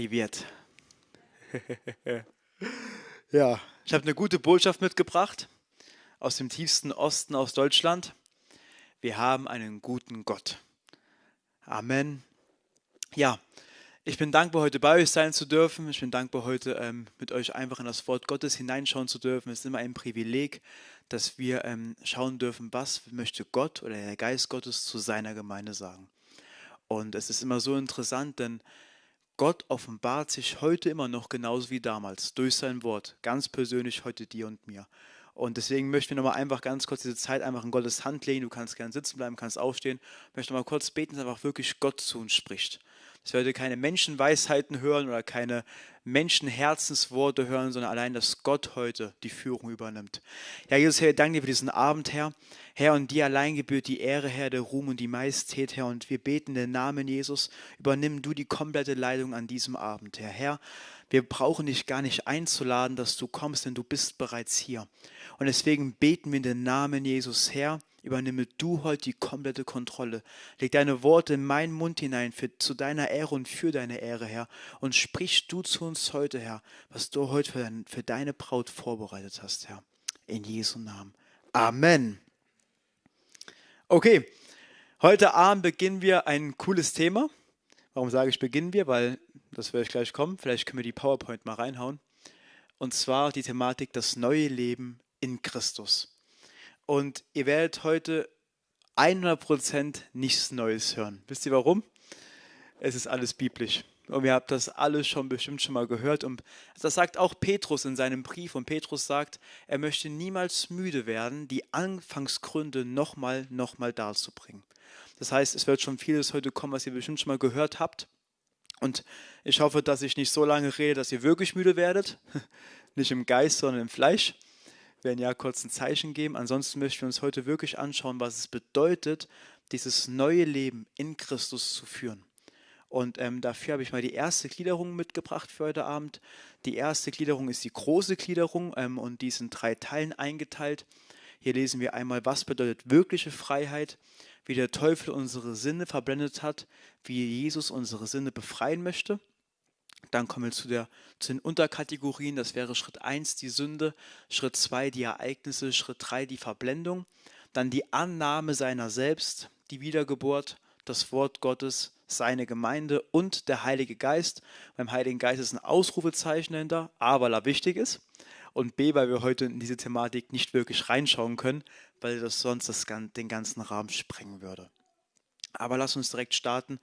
Privet. ja, ich habe eine gute Botschaft mitgebracht aus dem tiefsten Osten aus Deutschland. Wir haben einen guten Gott. Amen. Ja, ich bin dankbar, heute bei euch sein zu dürfen. Ich bin dankbar, heute ähm, mit euch einfach in das Wort Gottes hineinschauen zu dürfen. Es ist immer ein Privileg, dass wir ähm, schauen dürfen, was möchte Gott oder der Geist Gottes zu seiner Gemeinde sagen. Und es ist immer so interessant, denn Gott offenbart sich heute immer noch genauso wie damals durch sein Wort, ganz persönlich heute dir und mir. Und deswegen möchten wir nochmal einfach ganz kurz diese Zeit einfach in Gottes Hand legen. Du kannst gerne sitzen bleiben, kannst aufstehen. Ich möchte nochmal kurz beten, dass einfach wirklich Gott zu uns spricht. Dass wir heute keine Menschenweisheiten hören oder keine Menschenherzensworte hören, sondern allein, dass Gott heute die Führung übernimmt. Ja, Jesus, Herr, danke dir für diesen Abend, Herr. Herr, und dir allein gebührt die Ehre, Herr, der Ruhm und die Majestät, Herr. Und wir beten den Namen Jesus. Übernimm du die komplette Leitung an diesem Abend, Herr. Herr, wir brauchen dich gar nicht einzuladen, dass du kommst, denn du bist bereits hier. Und deswegen beten wir in den Namen Jesus, Herr Übernimme du heute die komplette Kontrolle. Leg deine Worte in meinen Mund hinein, für, zu deiner Ehre und für deine Ehre, Herr. Und sprich du zu uns heute, Herr, was du heute für, dein, für deine Braut vorbereitet hast, Herr. In Jesu Namen. Amen. Okay, heute Abend beginnen wir ein cooles Thema. Warum sage ich beginnen wir? Weil, das werde ich gleich kommen, vielleicht können wir die PowerPoint mal reinhauen. Und zwar die Thematik das neue Leben in Christus. Und ihr werdet heute 100% nichts Neues hören. Wisst ihr warum? Es ist alles biblisch. Und ihr habt das alles schon bestimmt schon mal gehört. Und das sagt auch Petrus in seinem Brief. Und Petrus sagt, er möchte niemals müde werden, die Anfangsgründe nochmal, nochmal darzubringen. Das heißt, es wird schon vieles heute kommen, was ihr bestimmt schon mal gehört habt. Und ich hoffe, dass ich nicht so lange rede, dass ihr wirklich müde werdet. Nicht im Geist, sondern im Fleisch werden ja kurz ein Zeichen geben. Ansonsten möchten wir uns heute wirklich anschauen, was es bedeutet, dieses neue Leben in Christus zu führen. Und ähm, dafür habe ich mal die erste Gliederung mitgebracht für heute Abend. Die erste Gliederung ist die große Gliederung ähm, und die ist in drei Teilen eingeteilt. Hier lesen wir einmal, was bedeutet wirkliche Freiheit, wie der Teufel unsere Sinne verblendet hat, wie Jesus unsere Sinne befreien möchte. Dann kommen wir zu, der, zu den Unterkategorien. Das wäre Schritt 1 die Sünde, Schritt 2 die Ereignisse, Schritt 3 die Verblendung. Dann die Annahme seiner selbst, die Wiedergeburt, das Wort Gottes, seine Gemeinde und der Heilige Geist. Beim Heiligen Geist ist ein Ausrufezeichen dahinter, A, weil er wichtig ist und B, weil wir heute in diese Thematik nicht wirklich reinschauen können, weil das sonst das, den ganzen Rahmen sprengen würde. Aber lass uns direkt starten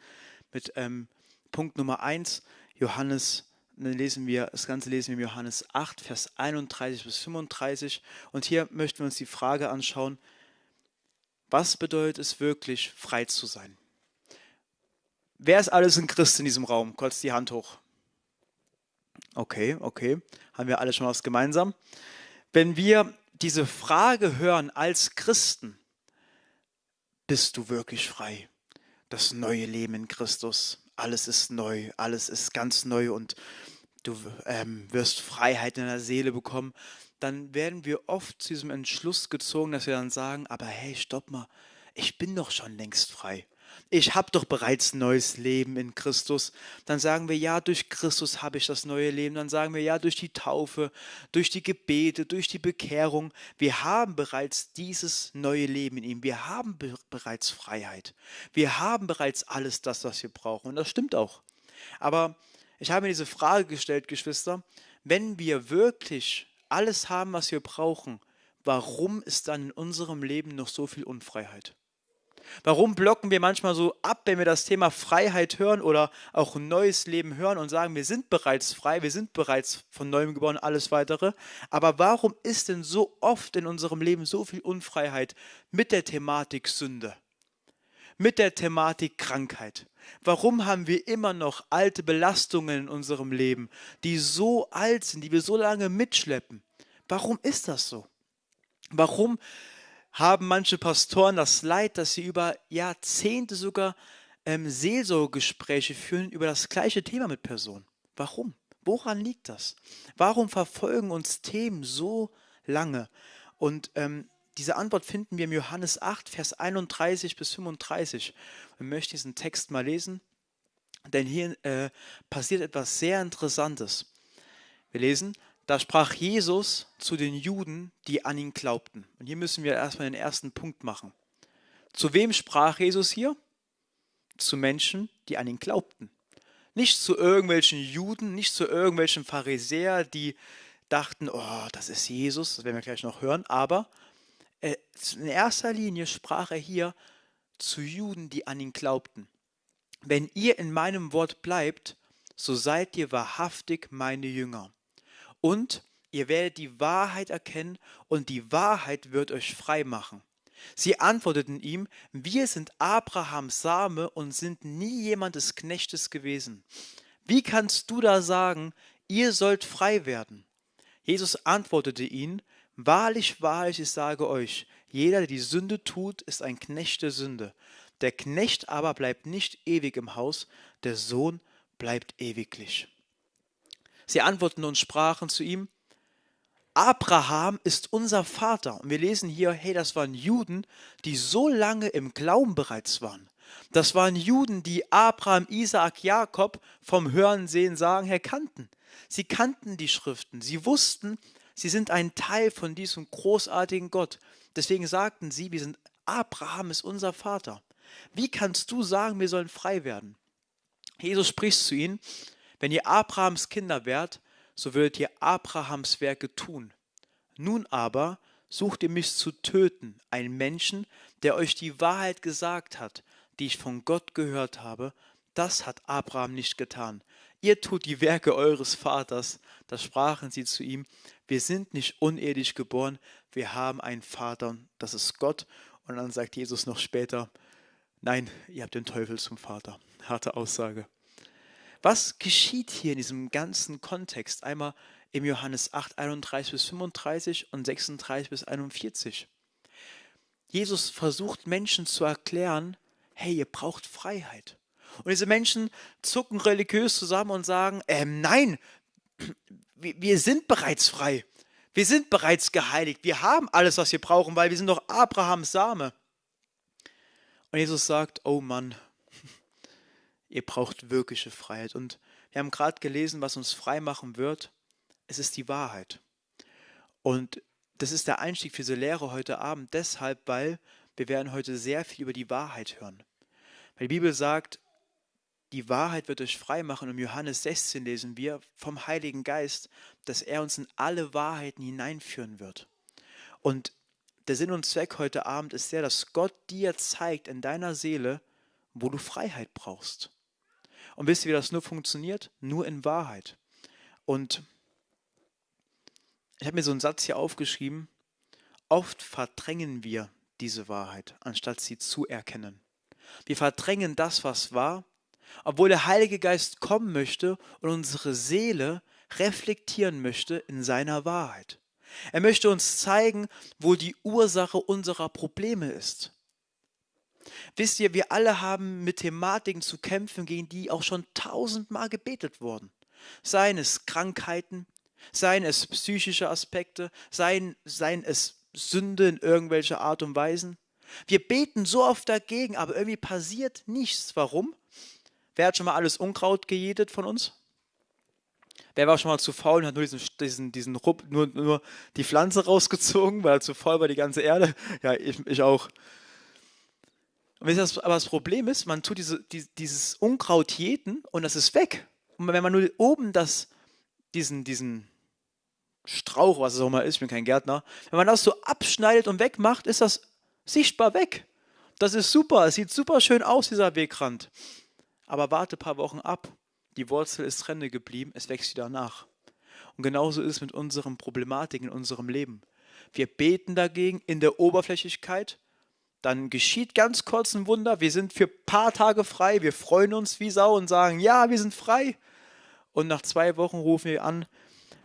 mit ähm, Punkt Nummer 1. Johannes, dann lesen wir, das Ganze lesen wir in Johannes 8, Vers 31 bis 35. Und hier möchten wir uns die Frage anschauen, was bedeutet es wirklich, frei zu sein? Wer ist alles ein Christ in diesem Raum? Kurz die Hand hoch. Okay, okay. Haben wir alle schon was gemeinsam? Wenn wir diese Frage hören als Christen, bist du wirklich frei? Das neue Leben in Christus alles ist neu, alles ist ganz neu und du ähm, wirst Freiheit in der Seele bekommen, dann werden wir oft zu diesem Entschluss gezogen, dass wir dann sagen, aber hey, stopp mal, ich bin doch schon längst frei ich habe doch bereits neues Leben in Christus. Dann sagen wir, ja, durch Christus habe ich das neue Leben. Dann sagen wir, ja, durch die Taufe, durch die Gebete, durch die Bekehrung. Wir haben bereits dieses neue Leben in ihm. Wir haben be bereits Freiheit. Wir haben bereits alles das, was wir brauchen. Und das stimmt auch. Aber ich habe mir diese Frage gestellt, Geschwister, wenn wir wirklich alles haben, was wir brauchen, warum ist dann in unserem Leben noch so viel Unfreiheit? Warum blocken wir manchmal so ab, wenn wir das Thema Freiheit hören oder auch ein neues Leben hören und sagen, wir sind bereits frei, wir sind bereits von neuem geboren, alles weitere. Aber warum ist denn so oft in unserem Leben so viel Unfreiheit mit der Thematik Sünde? Mit der Thematik Krankheit? Warum haben wir immer noch alte Belastungen in unserem Leben, die so alt sind, die wir so lange mitschleppen? Warum ist das so? Warum haben manche Pastoren das Leid, dass sie über Jahrzehnte sogar ähm, Seelsorgegespräche führen über das gleiche Thema mit Personen. Warum? Woran liegt das? Warum verfolgen uns Themen so lange? Und ähm, diese Antwort finden wir im Johannes 8, Vers 31 bis 35. Ich möchte diesen Text mal lesen. denn hier äh, passiert etwas sehr Interessantes. Wir lesen, da sprach Jesus zu den Juden, die an ihn glaubten. Und hier müssen wir erstmal den ersten Punkt machen. Zu wem sprach Jesus hier? Zu Menschen, die an ihn glaubten. Nicht zu irgendwelchen Juden, nicht zu irgendwelchen Pharisäer, die dachten, oh, das ist Jesus, das werden wir gleich noch hören, aber äh, in erster Linie sprach er hier zu Juden, die an ihn glaubten. Wenn ihr in meinem Wort bleibt, so seid ihr wahrhaftig meine Jünger. Und ihr werdet die Wahrheit erkennen und die Wahrheit wird euch frei machen. Sie antworteten ihm, wir sind Abrahams Same und sind nie jemandes Knechtes gewesen. Wie kannst du da sagen, ihr sollt frei werden? Jesus antwortete ihnen, Wahrlich, wahrlich, ich sage euch, jeder, der die Sünde tut, ist ein Knecht der Sünde. Der Knecht aber bleibt nicht ewig im Haus, der Sohn bleibt ewiglich. Sie antworteten und sprachen zu ihm, Abraham ist unser Vater. Und wir lesen hier, hey, das waren Juden, die so lange im Glauben bereits waren. Das waren Juden, die Abraham, Isaak, Jakob vom Hören, Sehen, Sagen her kannten. Sie kannten die Schriften. Sie wussten, sie sind ein Teil von diesem großartigen Gott. Deswegen sagten sie, wir sind, Abraham ist unser Vater. Wie kannst du sagen, wir sollen frei werden? Jesus spricht zu ihnen, wenn ihr Abrahams Kinder wärt, so würdet ihr Abrahams Werke tun. Nun aber sucht ihr mich zu töten, einen Menschen, der euch die Wahrheit gesagt hat, die ich von Gott gehört habe. Das hat Abraham nicht getan. Ihr tut die Werke eures Vaters. Da sprachen sie zu ihm, wir sind nicht unehelich geboren, wir haben einen Vater, das ist Gott. Und dann sagt Jesus noch später, nein, ihr habt den Teufel zum Vater. Harte Aussage. Was geschieht hier in diesem ganzen Kontext? Einmal im Johannes 8, 31 bis 35 und 36 bis 41. Jesus versucht Menschen zu erklären, hey, ihr braucht Freiheit. Und diese Menschen zucken religiös zusammen und sagen, ähm, nein, wir sind bereits frei. Wir sind bereits geheiligt. Wir haben alles, was wir brauchen, weil wir sind doch Abrahams Same. Und Jesus sagt, oh Mann, Ihr braucht wirkliche Freiheit. Und wir haben gerade gelesen, was uns frei machen wird. Es ist die Wahrheit. Und das ist der Einstieg für diese Lehre heute Abend, deshalb, weil wir werden heute sehr viel über die Wahrheit hören. Weil die Bibel sagt, die Wahrheit wird euch frei machen. Und im Johannes 16 lesen wir vom Heiligen Geist, dass er uns in alle Wahrheiten hineinführen wird. Und der Sinn und Zweck heute Abend ist der, dass Gott dir zeigt in deiner Seele, wo du Freiheit brauchst. Und wisst ihr, wie das nur funktioniert? Nur in Wahrheit. Und ich habe mir so einen Satz hier aufgeschrieben. Oft verdrängen wir diese Wahrheit, anstatt sie zu erkennen. Wir verdrängen das, was war, obwohl der Heilige Geist kommen möchte und unsere Seele reflektieren möchte in seiner Wahrheit. Er möchte uns zeigen, wo die Ursache unserer Probleme ist. Wisst ihr, wir alle haben mit Thematiken zu kämpfen, gegen die auch schon tausendmal gebetet wurden. Seien es Krankheiten, seien es psychische Aspekte, seien, seien es Sünde in irgendwelcher Art und Weise. Wir beten so oft dagegen, aber irgendwie passiert nichts. Warum? Wer hat schon mal alles Unkraut gejätet von uns? Wer war schon mal zu faul und hat nur diesen, diesen, diesen Rupp, nur, nur die Pflanze rausgezogen, weil er zu faul war, die ganze Erde? Ja, ich, ich auch. Und das, aber das Problem ist, man tut diese, die, dieses Unkraut jäten und das ist weg. Und wenn man nur oben das, diesen, diesen Strauch, was es auch mal ist, ich bin kein Gärtner, wenn man das so abschneidet und wegmacht, ist das sichtbar weg. Das ist super, es sieht super schön aus, dieser Wegrand. Aber warte ein paar Wochen ab. Die Wurzel ist Rende geblieben, es wächst wieder nach. Und genauso ist es mit unseren Problematiken in unserem Leben. Wir beten dagegen in der Oberflächlichkeit, dann geschieht ganz kurz ein Wunder. Wir sind für ein paar Tage frei. Wir freuen uns wie Sau und sagen, ja, wir sind frei. Und nach zwei Wochen rufen wir an,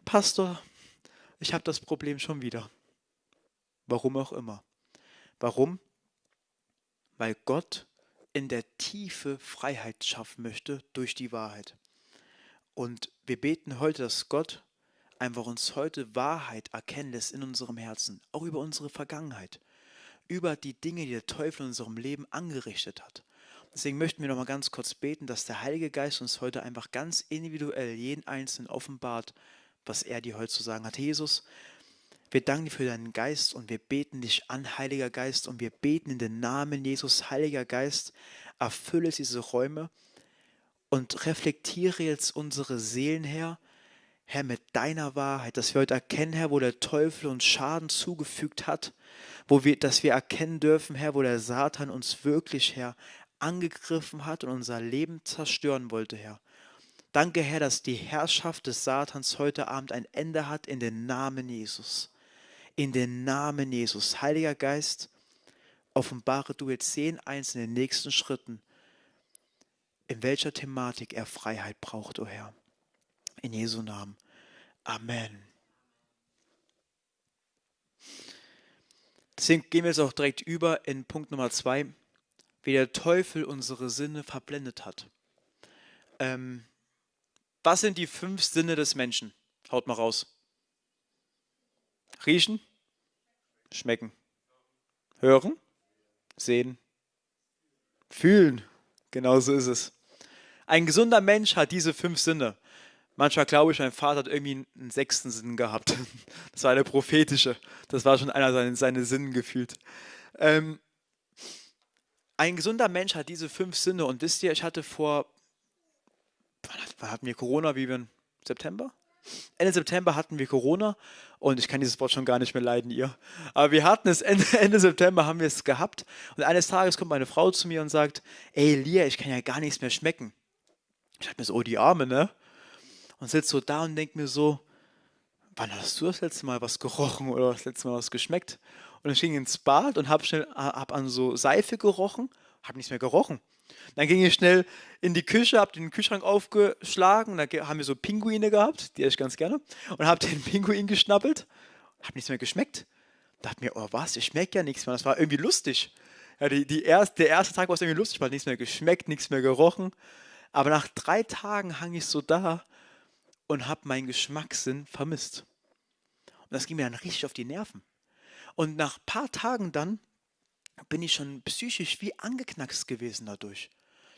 Pastor, ich habe das Problem schon wieder. Warum auch immer. Warum? Weil Gott in der Tiefe Freiheit schaffen möchte durch die Wahrheit. Und wir beten heute, dass Gott einfach uns heute Wahrheit erkennen lässt in unserem Herzen, auch über unsere Vergangenheit über die Dinge, die der Teufel in unserem Leben angerichtet hat. Deswegen möchten wir noch mal ganz kurz beten, dass der Heilige Geist uns heute einfach ganz individuell jeden Einzelnen offenbart, was er dir heute zu sagen hat. Jesus, wir danken dir für deinen Geist und wir beten dich an, Heiliger Geist, und wir beten in den Namen Jesus, Heiliger Geist, erfülle diese Räume und reflektiere jetzt unsere Seelen, Herr, Herr, mit deiner Wahrheit, dass wir heute erkennen, Herr, wo der Teufel uns Schaden zugefügt hat, wo wir, dass wir erkennen dürfen, Herr, wo der Satan uns wirklich, Herr, angegriffen hat und unser Leben zerstören wollte, Herr. Danke, Herr, dass die Herrschaft des Satans heute Abend ein Ende hat in den Namen Jesus. In den Namen Jesus. Heiliger Geist, offenbare du jetzt zehn einzelnen nächsten Schritten, in welcher Thematik er Freiheit braucht, o oh Herr. In Jesu Namen. Amen. Deswegen gehen wir jetzt auch direkt über in Punkt Nummer zwei, wie der Teufel unsere Sinne verblendet hat. Ähm, was sind die fünf Sinne des Menschen? Haut mal raus. Riechen, schmecken, hören, sehen, fühlen. Genau so ist es. Ein gesunder Mensch hat diese fünf Sinne. Manchmal glaube ich, mein Vater hat irgendwie einen sechsten Sinn gehabt. Das war der prophetische. Das war schon einer seiner seine Sinnen gefühlt. Ähm, ein gesunder Mensch hat diese fünf Sinne. Und wisst ihr, ich hatte vor, wann hatten wir Corona? Wie wir September? Ende September hatten wir Corona und ich kann dieses Wort schon gar nicht mehr leiden, ihr. Aber wir hatten es Ende, Ende September, haben wir es gehabt. Und eines Tages kommt meine Frau zu mir und sagt: Ey, Lia, ich kann ja gar nichts mehr schmecken. Ich dachte mir so, oh, die Arme, ne? Und sitze so da und denke mir so: Wann hast du das letzte Mal was gerochen oder das letzte Mal was geschmeckt? Und ich ging ins Bad und habe schnell hab an so Seife gerochen, habe nichts mehr gerochen. Dann ging ich schnell in die Küche, habe den Kühlschrank aufgeschlagen, da haben wir so Pinguine gehabt, die esse ich ganz gerne, und habe den Pinguin geschnappelt, habe nichts mehr geschmeckt. Dachte mir, oh was, ich schmecke ja nichts mehr. Das war irgendwie lustig. Ja, die, die erst, der erste Tag war es irgendwie lustig, weil nichts mehr geschmeckt, nichts mehr gerochen. Aber nach drei Tagen hang ich so da und habe meinen Geschmackssinn vermisst. Und das ging mir dann richtig auf die Nerven. Und nach ein paar Tagen dann bin ich schon psychisch wie angeknackst gewesen dadurch.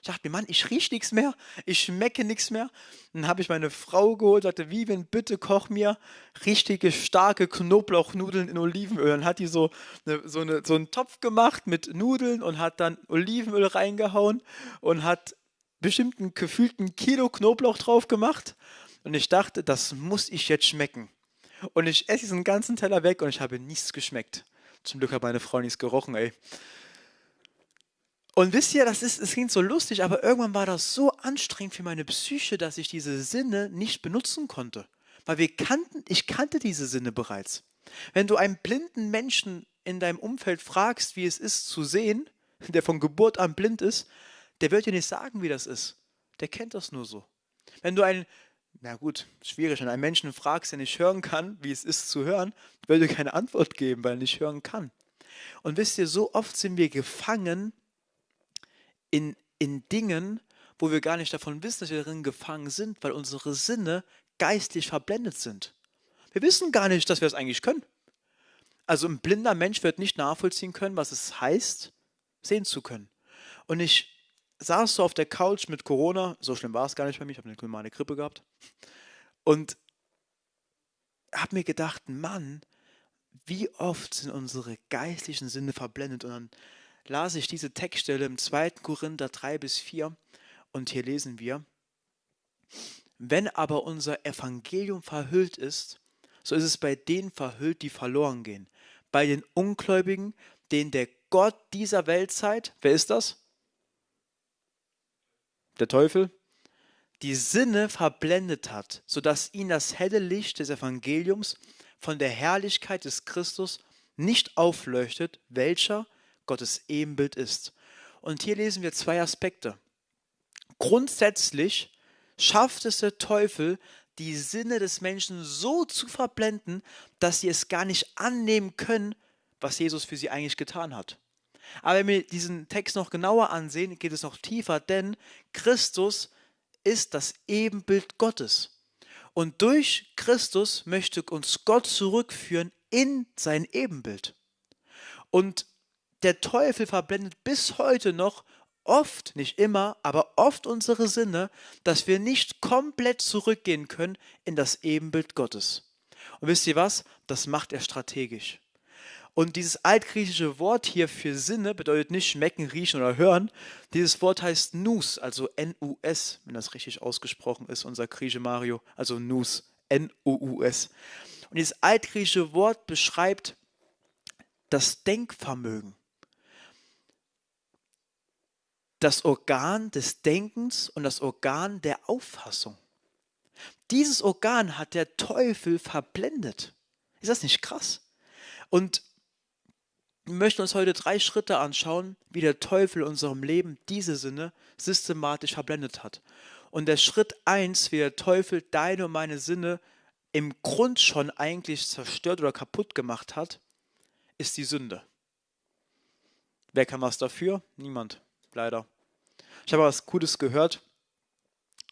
Ich dachte mir, Mann, ich rieche nichts mehr, ich schmecke nichts mehr. Dann habe ich meine Frau geholt, sagte, Vivian, bitte koch mir richtige, starke Knoblauchnudeln in Olivenöl. Dann hat die so, eine, so, eine, so einen Topf gemacht mit Nudeln und hat dann Olivenöl reingehauen und hat bestimmt einen gefühlten Kilo Knoblauch drauf gemacht. Und ich dachte, das muss ich jetzt schmecken. Und ich esse diesen ganzen Teller weg und ich habe nichts geschmeckt. Zum Glück hat meine Frau nichts gerochen, ey. Und wisst ihr, das ist, es klingt so lustig, aber irgendwann war das so anstrengend für meine Psyche, dass ich diese Sinne nicht benutzen konnte. Weil wir kannten, ich kannte diese Sinne bereits. Wenn du einen blinden Menschen in deinem Umfeld fragst, wie es ist zu sehen, der von Geburt an blind ist, der wird dir nicht sagen, wie das ist. Der kennt das nur so. Wenn du einen na gut, schwierig. Wenn einen Menschen fragst, der nicht hören kann, wie es ist zu hören, will dir keine Antwort geben, weil er nicht hören kann. Und wisst ihr, so oft sind wir gefangen in, in Dingen, wo wir gar nicht davon wissen, dass wir darin gefangen sind, weil unsere Sinne geistlich verblendet sind. Wir wissen gar nicht, dass wir es eigentlich können. Also ein blinder Mensch wird nicht nachvollziehen können, was es heißt, sehen zu können. Und ich saß so auf der Couch mit Corona, so schlimm war es gar nicht bei mir, ich habe eine normale Grippe gehabt. Und habe mir gedacht, Mann, wie oft sind unsere geistlichen Sinne verblendet. Und dann las ich diese Textstelle im 2. Korinther 3 bis 4 und hier lesen wir, wenn aber unser Evangelium verhüllt ist, so ist es bei denen verhüllt, die verloren gehen. Bei den Ungläubigen, denen der Gott dieser Weltzeit, wer ist das? Der Teufel, die Sinne verblendet hat, sodass ihn das helle Licht des Evangeliums von der Herrlichkeit des Christus nicht aufleuchtet, welcher Gottes Ebenbild ist. Und hier lesen wir zwei Aspekte. Grundsätzlich schafft es der Teufel, die Sinne des Menschen so zu verblenden, dass sie es gar nicht annehmen können, was Jesus für sie eigentlich getan hat. Aber wenn wir diesen Text noch genauer ansehen, geht es noch tiefer, denn Christus ist das Ebenbild Gottes. Und durch Christus möchte uns Gott zurückführen in sein Ebenbild. Und der Teufel verblendet bis heute noch oft, nicht immer, aber oft unsere Sinne, dass wir nicht komplett zurückgehen können in das Ebenbild Gottes. Und wisst ihr was? Das macht er strategisch. Und dieses altgriechische Wort hier für Sinne bedeutet nicht schmecken, riechen oder hören. Dieses Wort heißt Nus, also N-U-S, wenn das richtig ausgesprochen ist, unser Grieche Mario, also Nus, N-U-U-S. Und dieses altgriechische Wort beschreibt das Denkvermögen. Das Organ des Denkens und das Organ der Auffassung. Dieses Organ hat der Teufel verblendet. Ist das nicht krass? Und wir möchten uns heute drei Schritte anschauen, wie der Teufel in unserem Leben diese Sinne systematisch verblendet hat. Und der Schritt eins, wie der Teufel deine und meine Sinne im Grund schon eigentlich zerstört oder kaputt gemacht hat, ist die Sünde. Wer kann was dafür? Niemand, leider. Ich habe was Gutes gehört.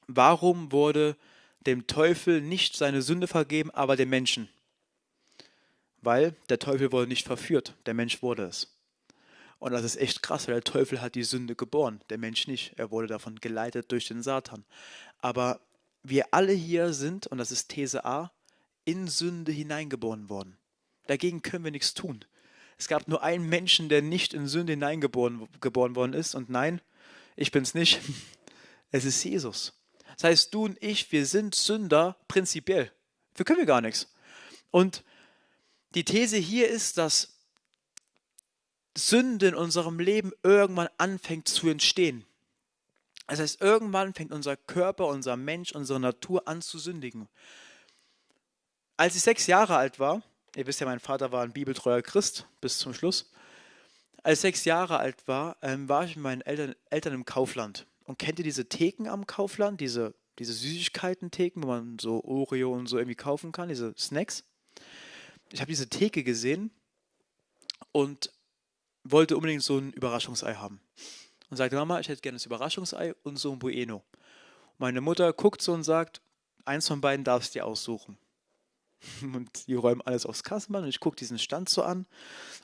Warum wurde dem Teufel nicht seine Sünde vergeben, aber dem Menschen? Weil der Teufel wurde nicht verführt, der Mensch wurde es. Und das ist echt krass, weil der Teufel hat die Sünde geboren, der Mensch nicht. Er wurde davon geleitet durch den Satan. Aber wir alle hier sind, und das ist These A, in Sünde hineingeboren worden. Dagegen können wir nichts tun. Es gab nur einen Menschen, der nicht in Sünde hineingeboren geboren worden ist. Und nein, ich bin es nicht. Es ist Jesus. Das heißt, du und ich, wir sind Sünder prinzipiell. Wir können wir gar nichts. Und die These hier ist, dass Sünde in unserem Leben irgendwann anfängt zu entstehen. Das heißt, irgendwann fängt unser Körper, unser Mensch, unsere Natur an zu sündigen. Als ich sechs Jahre alt war, ihr wisst ja, mein Vater war ein bibeltreuer Christ bis zum Schluss. Als ich sechs Jahre alt war, ähm, war ich mit meinen Eltern, Eltern im Kaufland. Und kennt ihr diese Theken am Kaufland, diese, diese Süßigkeiten-Theken, wo man so Oreo und so irgendwie kaufen kann, diese Snacks? Ich habe diese Theke gesehen und wollte unbedingt so ein Überraschungsei haben. Und sagte, Mama, ich hätte gerne das Überraschungsei und so ein Bueno. Meine Mutter guckt so und sagt, eins von beiden darfst du dir aussuchen. Und die räumen alles aufs Kassenband und ich gucke diesen Stand so an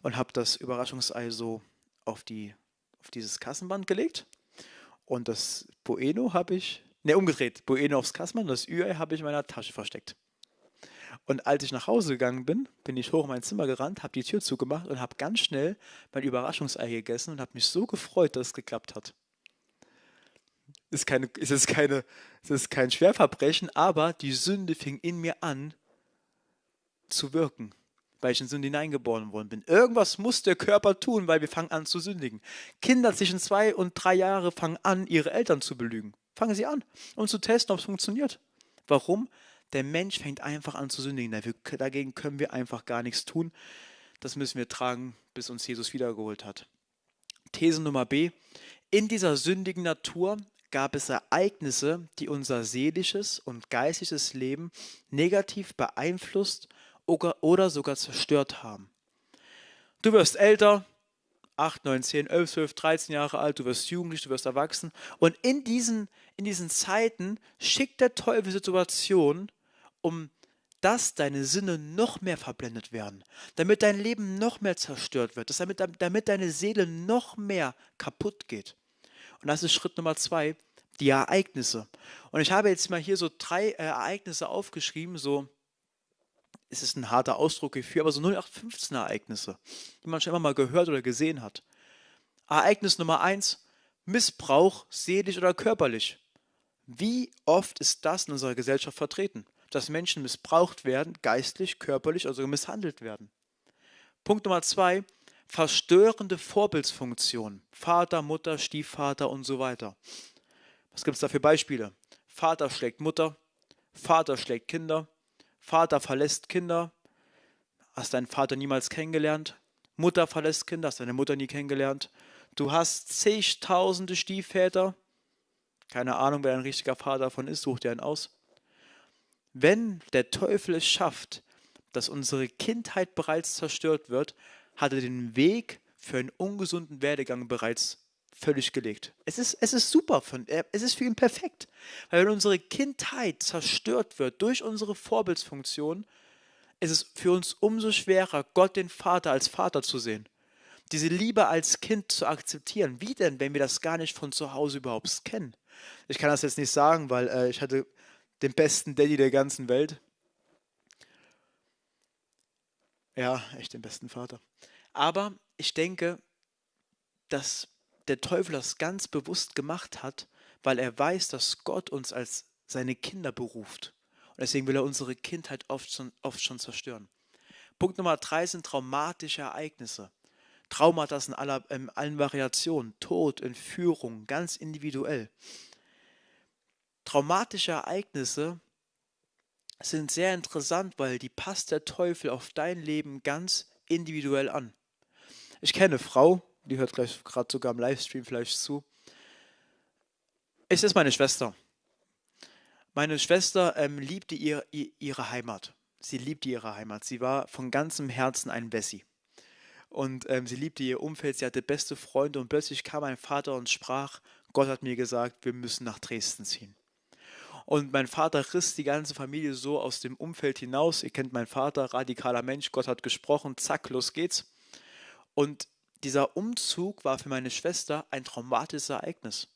und habe das Überraschungsei so auf, die, auf dieses Kassenband gelegt. Und das Bueno habe ich, ne, umgedreht, Bueno aufs Kassenband und das Ü-Ei habe ich in meiner Tasche versteckt. Und als ich nach Hause gegangen bin, bin ich hoch in mein Zimmer gerannt, habe die Tür zugemacht und habe ganz schnell mein Überraschungsei gegessen und habe mich so gefreut, dass es geklappt hat. Ist keine, ist es, keine, es ist kein Schwerverbrechen, aber die Sünde fing in mir an zu wirken, weil ich in Sünde hineingeboren worden bin. Irgendwas muss der Körper tun, weil wir fangen an zu sündigen. Kinder zwischen zwei und drei Jahre fangen an, ihre Eltern zu belügen. Fangen sie an, um zu testen, ob es funktioniert. Warum? Der Mensch fängt einfach an zu sündigen. Dagegen können wir einfach gar nichts tun. Das müssen wir tragen, bis uns Jesus wiedergeholt hat. These Nummer B. In dieser sündigen Natur gab es Ereignisse, die unser seelisches und geistliches Leben negativ beeinflusst oder sogar zerstört haben. Du wirst älter, 8, 9, 10, 11, 12, 13 Jahre alt, du wirst jugendlich, du wirst erwachsen. Und in diesen, in diesen Zeiten schickt der Teufel Situationen, um dass deine Sinne noch mehr verblendet werden, damit dein Leben noch mehr zerstört wird, damit, damit deine Seele noch mehr kaputt geht. Und das ist Schritt Nummer zwei, die Ereignisse. Und ich habe jetzt mal hier so drei äh, Ereignisse aufgeschrieben, so es ist ein harter Ausdruck hierfür, aber so 0815 Ereignisse, die man schon immer mal gehört oder gesehen hat. Ereignis Nummer eins, Missbrauch, seelisch oder körperlich. Wie oft ist das in unserer Gesellschaft vertreten? Dass Menschen missbraucht werden, geistlich, körperlich, also misshandelt werden. Punkt Nummer zwei, verstörende Vorbildsfunktion. Vater, Mutter, Stiefvater und so weiter. Was gibt es da für Beispiele? Vater schlägt Mutter, Vater schlägt Kinder, Vater verlässt Kinder, hast deinen Vater niemals kennengelernt, Mutter verlässt Kinder, hast deine Mutter nie kennengelernt, du hast zigtausende Stiefväter, keine Ahnung, wer ein richtiger Vater davon ist, such dir einen aus. Wenn der Teufel es schafft, dass unsere Kindheit bereits zerstört wird, hat er den Weg für einen ungesunden Werdegang bereits völlig gelegt. Es ist, es ist super, es ist für ihn perfekt. Weil wenn unsere Kindheit zerstört wird durch unsere Vorbildsfunktion, ist es für uns umso schwerer, Gott den Vater als Vater zu sehen. Diese Liebe als Kind zu akzeptieren. Wie denn, wenn wir das gar nicht von zu Hause überhaupt kennen? Ich kann das jetzt nicht sagen, weil äh, ich hatte den besten Daddy der ganzen Welt. Ja, echt den besten Vater. Aber ich denke, dass der Teufel das ganz bewusst gemacht hat, weil er weiß, dass Gott uns als seine Kinder beruft. Und deswegen will er unsere Kindheit oft schon, oft schon zerstören. Punkt Nummer drei sind traumatische Ereignisse. Traumata in aller, in allen Variationen, Tod, Entführung, ganz individuell. Traumatische Ereignisse sind sehr interessant, weil die passt der Teufel auf dein Leben ganz individuell an. Ich kenne eine Frau, die hört gleich gerade sogar im Livestream vielleicht zu. Es ist meine Schwester. Meine Schwester ähm, liebte ihr, ihre Heimat. Sie liebte ihre Heimat. Sie war von ganzem Herzen ein Wessi. Und ähm, sie liebte ihr Umfeld, sie hatte beste Freunde und plötzlich kam mein Vater und sprach, Gott hat mir gesagt, wir müssen nach Dresden ziehen. Und mein Vater riss die ganze Familie so aus dem Umfeld hinaus. Ihr kennt meinen Vater, radikaler Mensch, Gott hat gesprochen, zack, los geht's. Und dieser Umzug war für meine Schwester ein traumatisches Ereignis.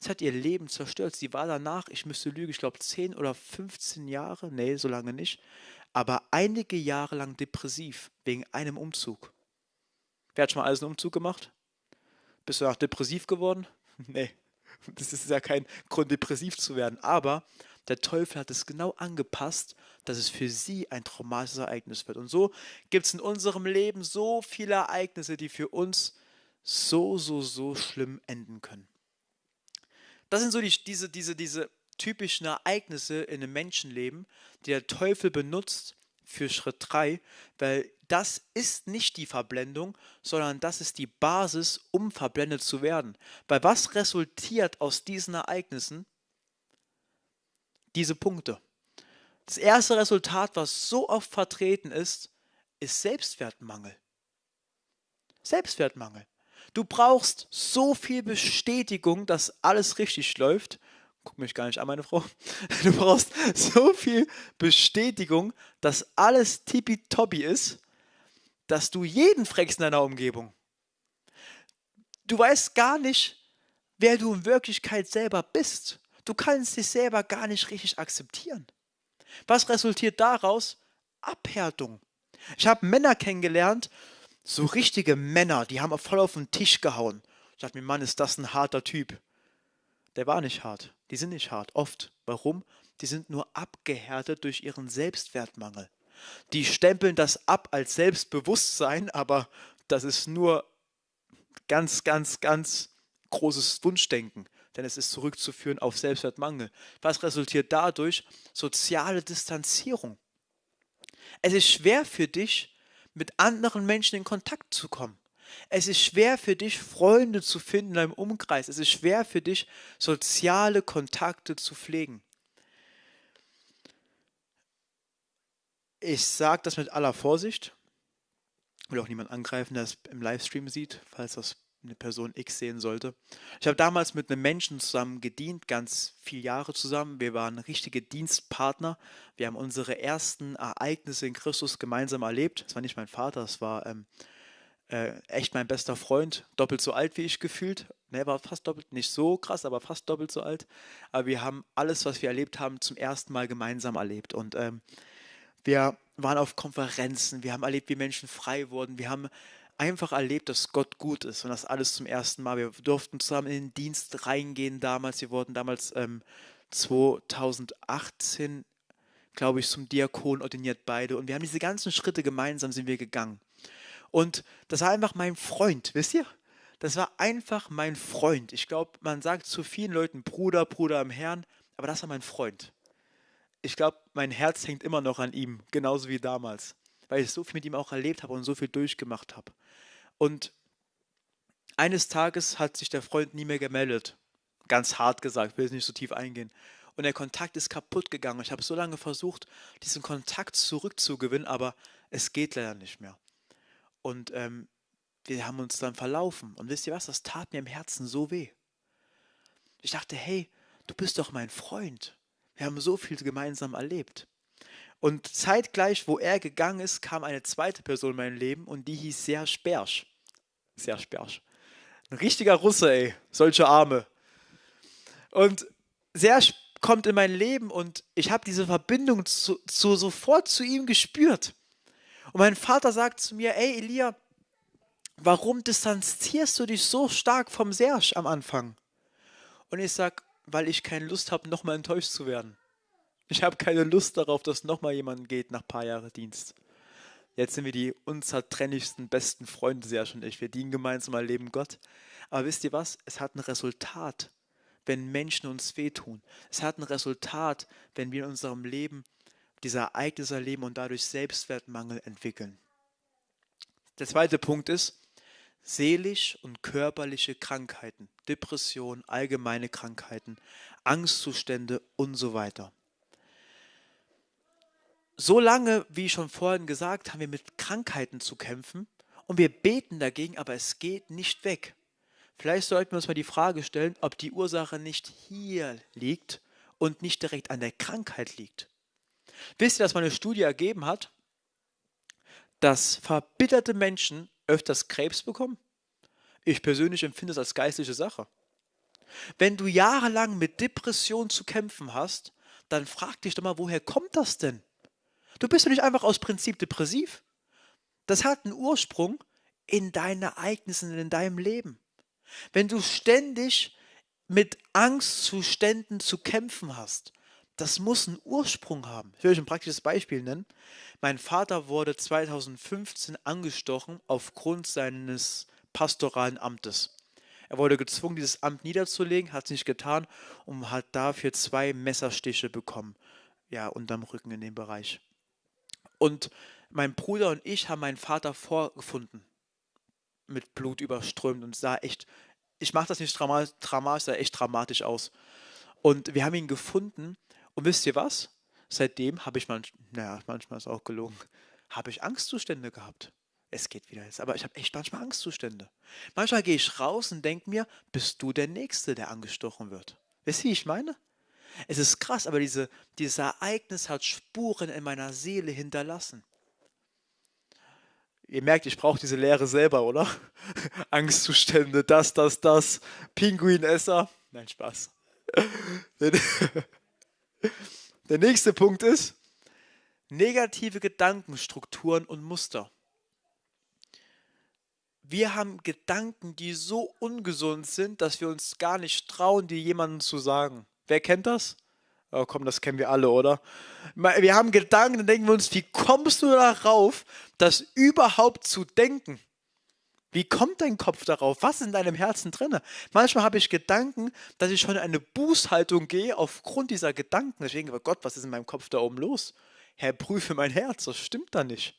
Es hat ihr Leben zerstört. Sie war danach, ich müsste lügen, ich glaube 10 oder 15 Jahre, nee, so lange nicht, aber einige Jahre lang depressiv wegen einem Umzug. Wer hat schon mal alles einen Umzug gemacht? Bist du auch depressiv geworden? nee, das ist ja kein Grund, depressiv zu werden. Aber der Teufel hat es genau angepasst, dass es für sie ein traumatisches Ereignis wird. Und so gibt es in unserem Leben so viele Ereignisse, die für uns so, so, so schlimm enden können. Das sind so die, diese, diese, diese typischen Ereignisse in einem Menschenleben, die der Teufel benutzt für Schritt 3, weil das ist nicht die Verblendung, sondern das ist die Basis, um verblendet zu werden. Weil was resultiert aus diesen Ereignissen? Diese Punkte. Das erste Resultat, was so oft vertreten ist, ist Selbstwertmangel. Selbstwertmangel. Du brauchst so viel Bestätigung, dass alles richtig läuft. Guck mich gar nicht an, meine Frau. Du brauchst so viel Bestätigung, dass alles tippitoppi ist, dass du jeden fragst in deiner Umgebung. Du weißt gar nicht, wer du in Wirklichkeit selber bist. Du kannst dich selber gar nicht richtig akzeptieren. Was resultiert daraus? Abhärtung. Ich habe Männer kennengelernt, so richtige Männer, die haben voll auf den Tisch gehauen. Ich dachte mir, Mann, ist das ein harter Typ. Der war nicht hart. Die sind nicht hart. Oft. Warum? Die sind nur abgehärtet durch ihren Selbstwertmangel. Die stempeln das ab als Selbstbewusstsein, aber das ist nur ganz, ganz, ganz großes Wunschdenken, denn es ist zurückzuführen auf Selbstwertmangel. Was resultiert dadurch? Soziale Distanzierung. Es ist schwer für dich, mit anderen Menschen in Kontakt zu kommen. Es ist schwer für dich, Freunde zu finden in deinem Umkreis. Es ist schwer für dich, soziale Kontakte zu pflegen. Ich sage das mit aller Vorsicht. Ich will auch niemand angreifen, der es im Livestream sieht, falls das eine Person X sehen sollte. Ich habe damals mit einem Menschen zusammen gedient, ganz viele Jahre zusammen. Wir waren richtige Dienstpartner. Wir haben unsere ersten Ereignisse in Christus gemeinsam erlebt. Das war nicht mein Vater, das war ähm, äh, echt mein bester Freund, doppelt so alt wie ich gefühlt. Ne, war fast doppelt, nicht so krass, aber fast doppelt so alt. Aber wir haben alles, was wir erlebt haben, zum ersten Mal gemeinsam erlebt. Und ähm, wir waren auf Konferenzen, wir haben erlebt, wie Menschen frei wurden, wir haben einfach erlebt, dass Gott gut ist und das alles zum ersten Mal. Wir durften zusammen in den Dienst reingehen damals. Wir wurden damals ähm, 2018, glaube ich, zum Diakon ordiniert beide und wir haben diese ganzen Schritte gemeinsam sind wir gegangen. Und das war einfach mein Freund, wisst ihr? Das war einfach mein Freund. Ich glaube, man sagt zu vielen Leuten Bruder, Bruder im Herrn, aber das war mein Freund ich glaube, mein Herz hängt immer noch an ihm, genauso wie damals, weil ich so viel mit ihm auch erlebt habe und so viel durchgemacht habe. Und eines Tages hat sich der Freund nie mehr gemeldet. Ganz hart gesagt, will jetzt nicht so tief eingehen. Und der Kontakt ist kaputt gegangen. Ich habe so lange versucht, diesen Kontakt zurückzugewinnen, aber es geht leider nicht mehr. Und ähm, wir haben uns dann verlaufen. Und wisst ihr was? Das tat mir im Herzen so weh. Ich dachte, hey, du bist doch mein Freund. Wir haben so viel gemeinsam erlebt. Und zeitgleich, wo er gegangen ist, kam eine zweite Person in mein Leben und die hieß Serge Bersch. Serge Bersch. Ein richtiger Russe, ey. Solche Arme. Und Serge kommt in mein Leben und ich habe diese Verbindung zu, zu, sofort zu ihm gespürt. Und mein Vater sagt zu mir, ey Elia, warum distanzierst du dich so stark vom Serge am Anfang? Und ich sage, weil ich keine Lust habe, nochmal enttäuscht zu werden. Ich habe keine Lust darauf, dass nochmal jemand geht nach ein paar Jahren Dienst. Jetzt sind wir die unzertrennlichsten, besten Freunde, Serge und ich. Wir dienen gemeinsam, erleben Gott. Aber wisst ihr was? Es hat ein Resultat, wenn Menschen uns wehtun. Es hat ein Resultat, wenn wir in unserem Leben diese Ereignisse erleben und dadurch Selbstwertmangel entwickeln. Der zweite Punkt ist, seelisch und körperliche Krankheiten, Depression, allgemeine Krankheiten, Angstzustände und so weiter. So lange, wie schon vorhin gesagt, haben wir mit Krankheiten zu kämpfen und wir beten dagegen, aber es geht nicht weg. Vielleicht sollten wir uns mal die Frage stellen, ob die Ursache nicht hier liegt und nicht direkt an der Krankheit liegt. Wisst ihr, dass meine Studie ergeben hat, dass verbitterte Menschen öfters Krebs bekommen? Ich persönlich empfinde es als geistliche Sache. Wenn du jahrelang mit Depression zu kämpfen hast, dann frag dich doch mal, woher kommt das denn? Du bist doch nicht einfach aus Prinzip depressiv. Das hat einen Ursprung in deinen Ereignissen, in deinem Leben. Wenn du ständig mit Angstzuständen zu kämpfen hast, das muss einen Ursprung haben. Ich will euch ein praktisches Beispiel nennen. Mein Vater wurde 2015 angestochen aufgrund seines pastoralen Amtes. Er wurde gezwungen, dieses Amt niederzulegen, hat es nicht getan und hat dafür zwei Messerstiche bekommen. Ja, unterm Rücken in dem Bereich. Und mein Bruder und ich haben meinen Vater vorgefunden. Mit Blut überströmt und sah echt, ich mache das nicht dramatisch, sah echt dramatisch aus. Und wir haben ihn gefunden und wisst ihr was? Seitdem habe ich manchmal, naja, manchmal ist auch gelogen, habe ich Angstzustände gehabt. Es geht wieder jetzt, aber ich habe echt manchmal Angstzustände. Manchmal gehe ich raus und denke mir, bist du der Nächste, der angestochen wird? Wisst ihr, wie ich meine? Es ist krass, aber diese, dieses Ereignis hat Spuren in meiner Seele hinterlassen. Ihr merkt, ich brauche diese Lehre selber, oder? Angstzustände, das, das, das, Pinguinesser. Nein, Spaß. Der nächste Punkt ist negative Gedankenstrukturen und Muster. Wir haben Gedanken, die so ungesund sind, dass wir uns gar nicht trauen, die jemandem zu sagen. Wer kennt das? Oh komm, das kennen wir alle, oder? Wir haben Gedanken, dann denken wir uns, wie kommst du darauf, das überhaupt zu denken? Wie kommt dein Kopf darauf? Was ist in deinem Herzen drin? Manchmal habe ich Gedanken, dass ich schon in eine Bußhaltung gehe aufgrund dieser Gedanken. Deswegen, oh Gott, was ist in meinem Kopf da oben los? Herr, prüfe mein Herz, das stimmt da nicht.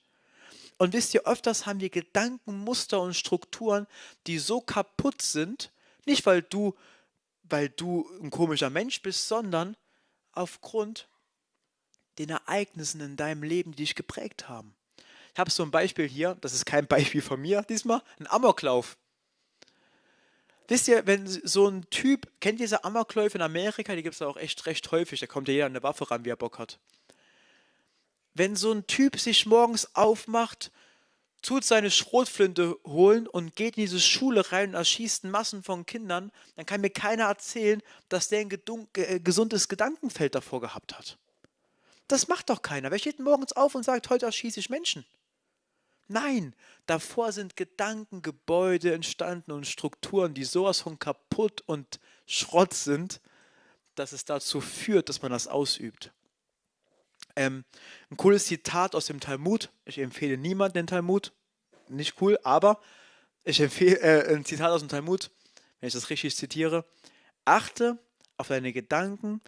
Und wisst ihr, öfters haben wir Gedanken, Muster und Strukturen, die so kaputt sind, nicht weil du weil du ein komischer Mensch bist, sondern aufgrund den Ereignissen in deinem Leben, die dich geprägt haben. Ich habe so ein Beispiel hier, das ist kein Beispiel von mir diesmal, ein Amoklauf. Wisst ihr, wenn so ein Typ, kennt ihr diese Amokläufe in Amerika, die gibt es auch echt recht häufig, da kommt ja jeder an eine Waffe ran, wie er Bock hat. Wenn so ein Typ sich morgens aufmacht tut seine Schrotflinte holen und geht in diese Schule rein und erschießt Massen von Kindern, dann kann mir keiner erzählen, dass der ein äh, gesundes Gedankenfeld davor gehabt hat. Das macht doch keiner. Wer steht morgens auf und sagt, heute erschieße ich Menschen? Nein, davor sind Gedanken, Gebäude entstanden und Strukturen, die sowas von kaputt und Schrott sind, dass es dazu führt, dass man das ausübt. Ähm, ein cooles Zitat aus dem Talmud. Ich empfehle niemanden den Talmud. Nicht cool, aber ich empfehle äh, ein Zitat aus dem Talmud, wenn ich das richtig zitiere. Achte auf deine Gedanken,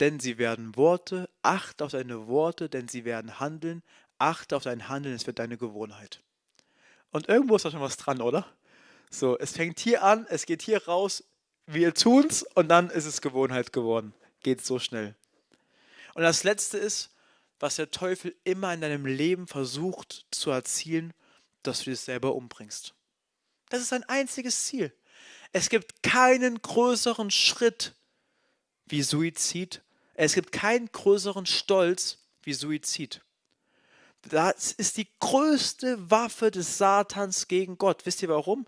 denn sie werden Worte. Achte auf deine Worte, denn sie werden Handeln. Achte auf dein Handeln, es wird deine Gewohnheit. Und irgendwo ist da schon was dran, oder? So, es fängt hier an, es geht hier raus, wir tun's und dann ist es Gewohnheit geworden. Geht so schnell. Und das letzte ist, was der Teufel immer in deinem Leben versucht zu erzielen, dass du dich selber umbringst. Das ist sein einziges Ziel. Es gibt keinen größeren Schritt wie Suizid. Es gibt keinen größeren Stolz wie Suizid. Das ist die größte Waffe des Satans gegen Gott. Wisst ihr warum?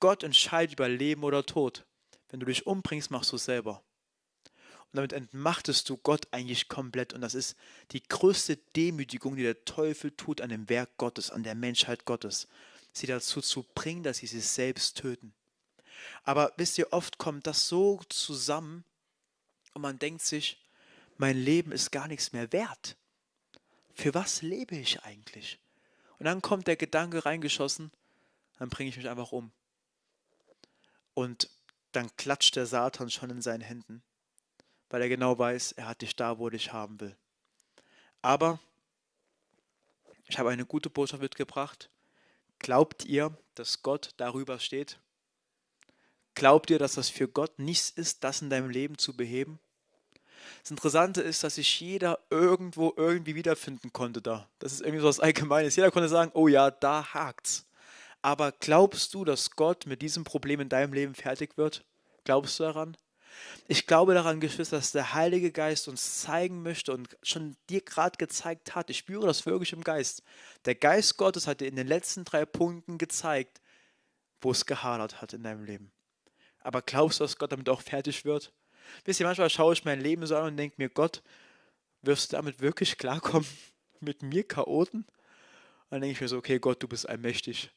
Gott entscheidet über Leben oder Tod. Wenn du dich umbringst, machst du es selber. Und damit entmachtest du Gott eigentlich komplett. Und das ist die größte Demütigung, die der Teufel tut an dem Werk Gottes, an der Menschheit Gottes. Sie dazu zu bringen, dass sie sich selbst töten. Aber wisst ihr, oft kommt das so zusammen und man denkt sich, mein Leben ist gar nichts mehr wert. Für was lebe ich eigentlich? Und dann kommt der Gedanke reingeschossen, dann bringe ich mich einfach um. Und dann klatscht der Satan schon in seinen Händen, weil er genau weiß, er hat dich da, wo dich haben will. Aber ich habe eine gute Botschaft mitgebracht. Glaubt ihr, dass Gott darüber steht? Glaubt ihr, dass das für Gott nichts ist, das in deinem Leben zu beheben? Das Interessante ist, dass sich jeder irgendwo irgendwie wiederfinden konnte da. Das ist irgendwie so was Allgemeines. Jeder konnte sagen, oh ja, da hakt's. Aber glaubst du, dass Gott mit diesem Problem in deinem Leben fertig wird? Glaubst du daran? Ich glaube daran, Geschwister, dass der Heilige Geist uns zeigen möchte und schon dir gerade gezeigt hat. Ich spüre das wirklich im Geist. Der Geist Gottes hat dir in den letzten drei Punkten gezeigt, wo es gehadert hat in deinem Leben. Aber glaubst du, dass Gott damit auch fertig wird? Wisst ihr, manchmal schaue ich mein Leben so an und denke mir, Gott, wirst du damit wirklich klarkommen? Mit mir Chaoten? Und dann denke ich mir so, okay, Gott, du bist allmächtig.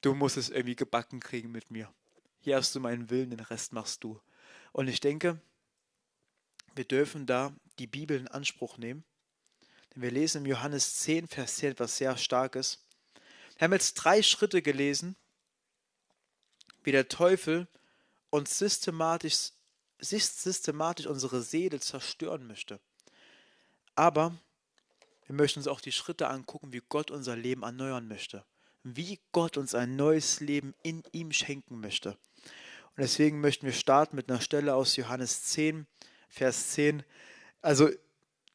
Du musst es irgendwie gebacken kriegen mit mir. Hier hast du meinen Willen, den Rest machst du. Und ich denke, wir dürfen da die Bibel in Anspruch nehmen. Denn wir lesen im Johannes 10, Vers 10 etwas sehr Starkes. Wir haben jetzt drei Schritte gelesen, wie der Teufel uns systematisch systematisch unsere Seele zerstören möchte. Aber wir möchten uns auch die Schritte angucken, wie Gott unser Leben erneuern möchte. Wie Gott uns ein neues Leben in ihm schenken möchte. Und deswegen möchten wir starten mit einer Stelle aus Johannes 10, Vers 10. Also,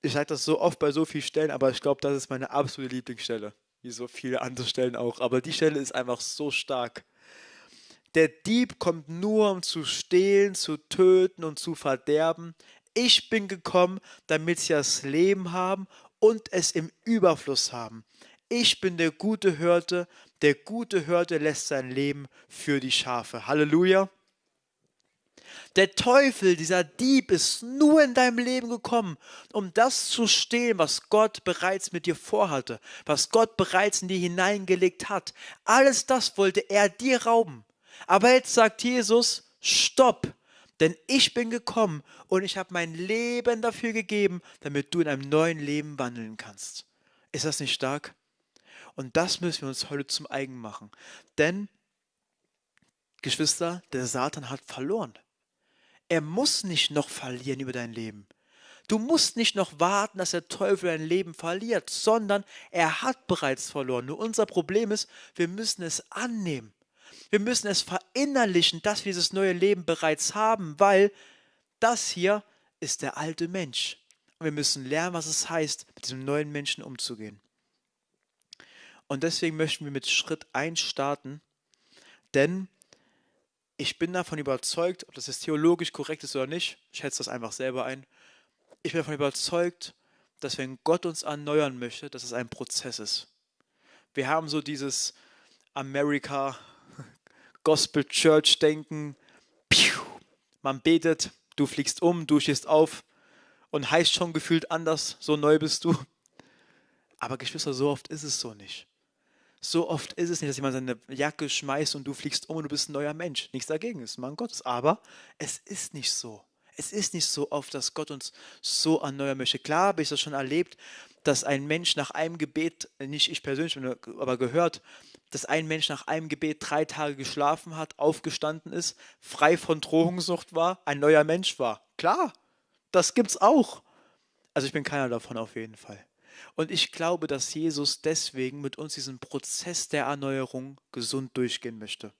ich sage das so oft bei so vielen Stellen, aber ich glaube, das ist meine absolute Lieblingsstelle. Wie so viele andere Stellen auch. Aber die Stelle ist einfach so stark. Der Dieb kommt nur, um zu stehlen, zu töten und zu verderben. Ich bin gekommen, damit sie das Leben haben und es im Überfluss haben. Ich bin der gute Hirte. Der gute Hirte lässt sein Leben für die Schafe. Halleluja. Der Teufel, dieser Dieb, ist nur in deinem Leben gekommen, um das zu stehlen, was Gott bereits mit dir vorhatte, was Gott bereits in dir hineingelegt hat. Alles das wollte er dir rauben. Aber jetzt sagt Jesus, stopp, denn ich bin gekommen und ich habe mein Leben dafür gegeben, damit du in einem neuen Leben wandeln kannst. Ist das nicht stark? Und das müssen wir uns heute zum eigen machen. Denn, Geschwister, der Satan hat verloren. Er muss nicht noch verlieren über dein Leben. Du musst nicht noch warten, dass der Teufel dein Leben verliert, sondern er hat bereits verloren. Nur unser Problem ist, wir müssen es annehmen. Wir müssen es verinnerlichen, dass wir dieses neue Leben bereits haben, weil das hier ist der alte Mensch. Und wir müssen lernen, was es heißt, mit diesem neuen Menschen umzugehen. Und deswegen möchten wir mit Schritt 1 starten, denn ich bin davon überzeugt, ob das jetzt theologisch korrekt ist oder nicht, ich schätze das einfach selber ein, ich bin davon überzeugt, dass wenn Gott uns erneuern möchte, dass es ein Prozess ist. Wir haben so dieses Amerika Gospel Church denken, man betet, du fliegst um, du stehst auf und heißt schon gefühlt anders, so neu bist du. Aber Geschwister, so oft ist es so nicht. So oft ist es nicht, dass jemand seine Jacke schmeißt und du fliegst um und du bist ein neuer Mensch. Nichts dagegen ist Mann Gottes. Aber es ist nicht so. Es ist nicht so oft, dass Gott uns so erneuern möchte. Klar habe ich das schon erlebt, dass ein Mensch nach einem Gebet, nicht ich persönlich, aber gehört, dass ein Mensch nach einem Gebet drei Tage geschlafen hat, aufgestanden ist, frei von Drohungssucht war, ein neuer Mensch war. Klar, das gibt's auch. Also ich bin keiner davon auf jeden Fall. Und ich glaube, dass Jesus deswegen mit uns diesen Prozess der Erneuerung gesund durchgehen möchte.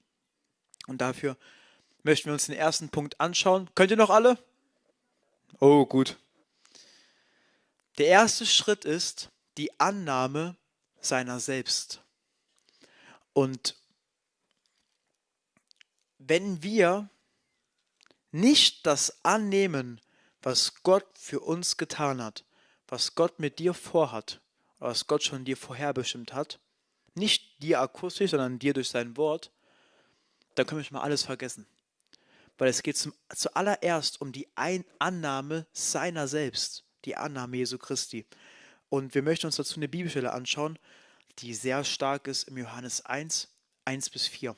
Und dafür möchten wir uns den ersten Punkt anschauen. Könnt ihr noch alle? Oh, gut. Der erste Schritt ist die Annahme seiner selbst. Und wenn wir nicht das annehmen, was Gott für uns getan hat, was Gott mit dir vorhat, was Gott schon dir vorherbestimmt hat, nicht dir akustisch, sondern dir durch sein Wort, dann können wir schon mal alles vergessen. Weil es geht zum, zuallererst um die Ein Annahme seiner selbst, die Annahme Jesu Christi. Und wir möchten uns dazu eine Bibelstelle anschauen, die sehr stark ist im Johannes 1, 1 bis 4.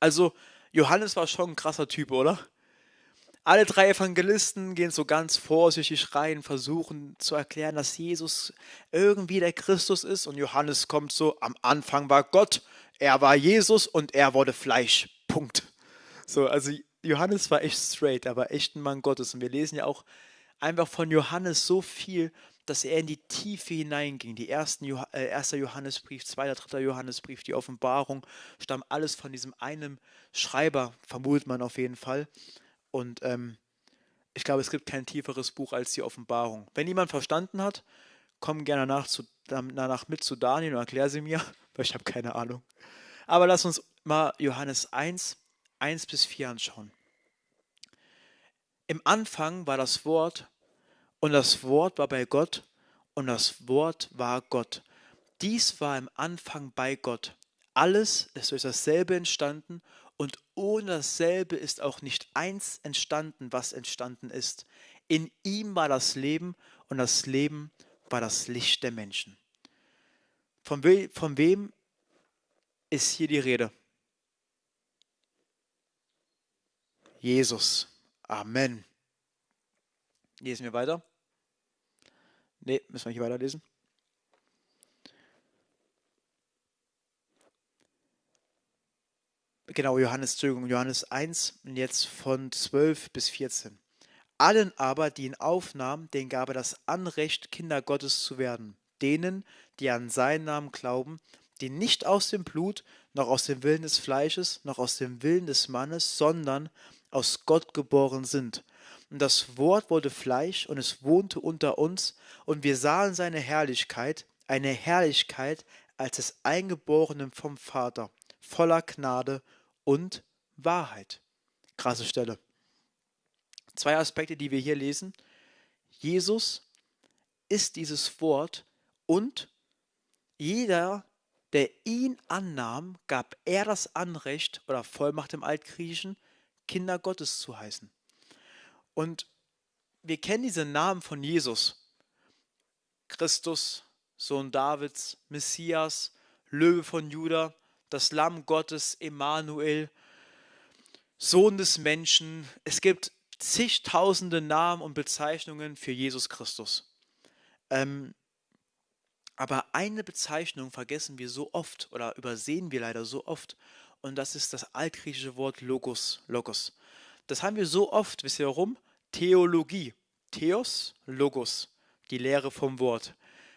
Also, Johannes war schon ein krasser Typ, oder? Alle drei Evangelisten gehen so ganz vorsichtig rein, versuchen zu erklären, dass Jesus irgendwie der Christus ist. Und Johannes kommt so, am Anfang war Gott, er war Jesus und er wurde Fleisch. Punkt. So, also Johannes war echt straight, er war echt ein Mann Gottes. Und wir lesen ja auch einfach von Johannes so viel, dass er in die Tiefe hineinging. Die ersten jo äh, erster Johannesbrief, zweiter, dritter Johannesbrief, die Offenbarung, stammen alles von diesem einen Schreiber, vermutet man auf jeden Fall. Und ähm, ich glaube, es gibt kein tieferes Buch als die Offenbarung. Wenn jemand verstanden hat, komm gerne nach zu, danach mit zu Daniel und erklär sie mir, weil ich habe keine Ahnung. Aber lass uns mal Johannes 1, 1 bis 4 anschauen. Im Anfang war das Wort und das Wort war bei Gott und das Wort war Gott. Dies war im Anfang bei Gott. Alles ist durch dasselbe entstanden und ohne dasselbe ist auch nicht eins entstanden, was entstanden ist. In ihm war das Leben und das Leben war das Licht der Menschen. Von, we von wem ist hier die Rede? Jesus. Amen. Lesen wir weiter. Ne, müssen wir hier weiterlesen. Genau, Johannes, Johannes 1, jetzt von 12 bis 14. Allen aber, die ihn aufnahmen, denen gab er das Anrecht, Kinder Gottes zu werden. Denen, die an seinen Namen glauben, die nicht aus dem Blut, noch aus dem Willen des Fleisches, noch aus dem Willen des Mannes, sondern aus Gott geboren sind. Und das Wort wurde Fleisch und es wohnte unter uns, und wir sahen seine Herrlichkeit, eine Herrlichkeit als des Eingeborenen vom Vater, voller Gnade und Wahrheit. Krasse Stelle. Zwei Aspekte, die wir hier lesen. Jesus ist dieses Wort und jeder, der ihn annahm, gab er das Anrecht oder Vollmacht im Altgriechischen, Kinder Gottes zu heißen. Und wir kennen diese Namen von Jesus. Christus, Sohn Davids, Messias, Löwe von Juda, das Lamm Gottes, Emmanuel, Sohn des Menschen. Es gibt zigtausende Namen und Bezeichnungen für Jesus Christus. Ähm, aber eine Bezeichnung vergessen wir so oft oder übersehen wir leider so oft und das ist das altgriechische Wort Logos, Logos. Das haben wir so oft, wisst ihr warum? Theologie. Theos, Logos, die Lehre vom Wort.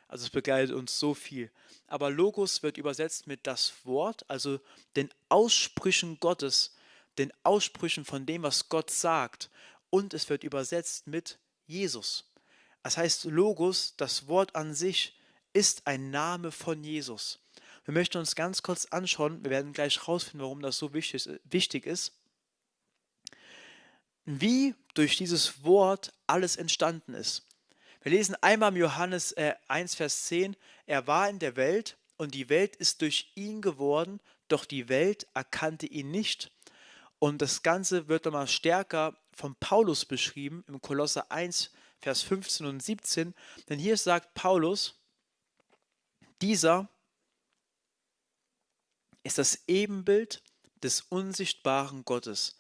Also es begleitet uns so viel. Aber Logos wird übersetzt mit das Wort, also den Aussprüchen Gottes, den Aussprüchen von dem, was Gott sagt. Und es wird übersetzt mit Jesus. Das heißt, Logos, das Wort an sich, ist ein Name von Jesus. Wir möchten uns ganz kurz anschauen, wir werden gleich rausfinden, warum das so wichtig ist wie durch dieses Wort alles entstanden ist. Wir lesen einmal im Johannes äh, 1, Vers 10, er war in der Welt und die Welt ist durch ihn geworden, doch die Welt erkannte ihn nicht. Und das Ganze wird nochmal stärker von Paulus beschrieben im Kolosser 1, Vers 15 und 17. Denn hier sagt Paulus, dieser ist das Ebenbild des unsichtbaren Gottes,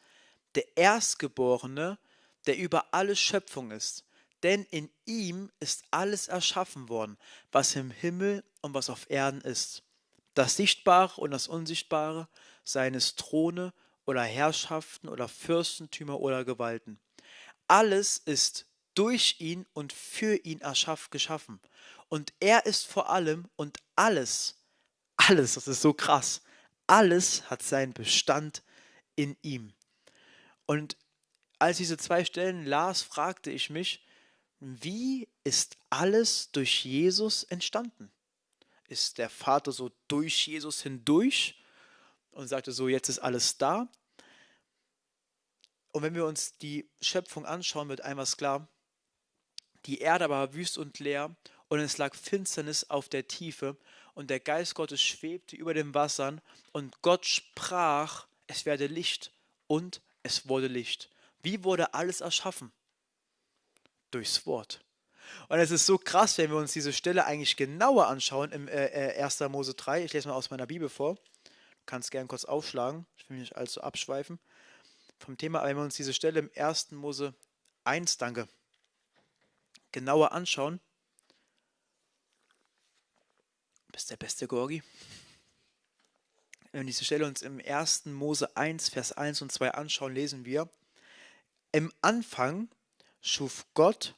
der Erstgeborene, der über alle Schöpfung ist. Denn in ihm ist alles erschaffen worden, was im Himmel und was auf Erden ist. Das Sichtbare und das Unsichtbare, seines Throne oder Herrschaften oder Fürstentümer oder Gewalten. Alles ist durch ihn und für ihn erschaff, geschaffen. Und er ist vor allem und alles, alles, das ist so krass, alles hat seinen Bestand in ihm. Und als ich diese zwei Stellen las, fragte ich mich, wie ist alles durch Jesus entstanden? Ist der Vater so durch Jesus hindurch und sagte so, jetzt ist alles da? Und wenn wir uns die Schöpfung anschauen, wird einmal klar, die Erde war wüst und leer und es lag Finsternis auf der Tiefe und der Geist Gottes schwebte über den Wassern und Gott sprach, es werde Licht und es wurde Licht. Wie wurde alles erschaffen? Durchs Wort. Und es ist so krass, wenn wir uns diese Stelle eigentlich genauer anschauen im äh, 1. Äh, Mose 3. Ich lese mal aus meiner Bibel vor. Du kannst gerne kurz aufschlagen. Ich will mich nicht allzu abschweifen vom Thema. Aber wenn wir uns diese Stelle im 1. Mose 1, danke, genauer anschauen. Du bist der beste Gorgi. Wenn wir diese Stelle uns im 1. Mose 1, Vers 1 und 2 anschauen, lesen wir, im Anfang schuf Gott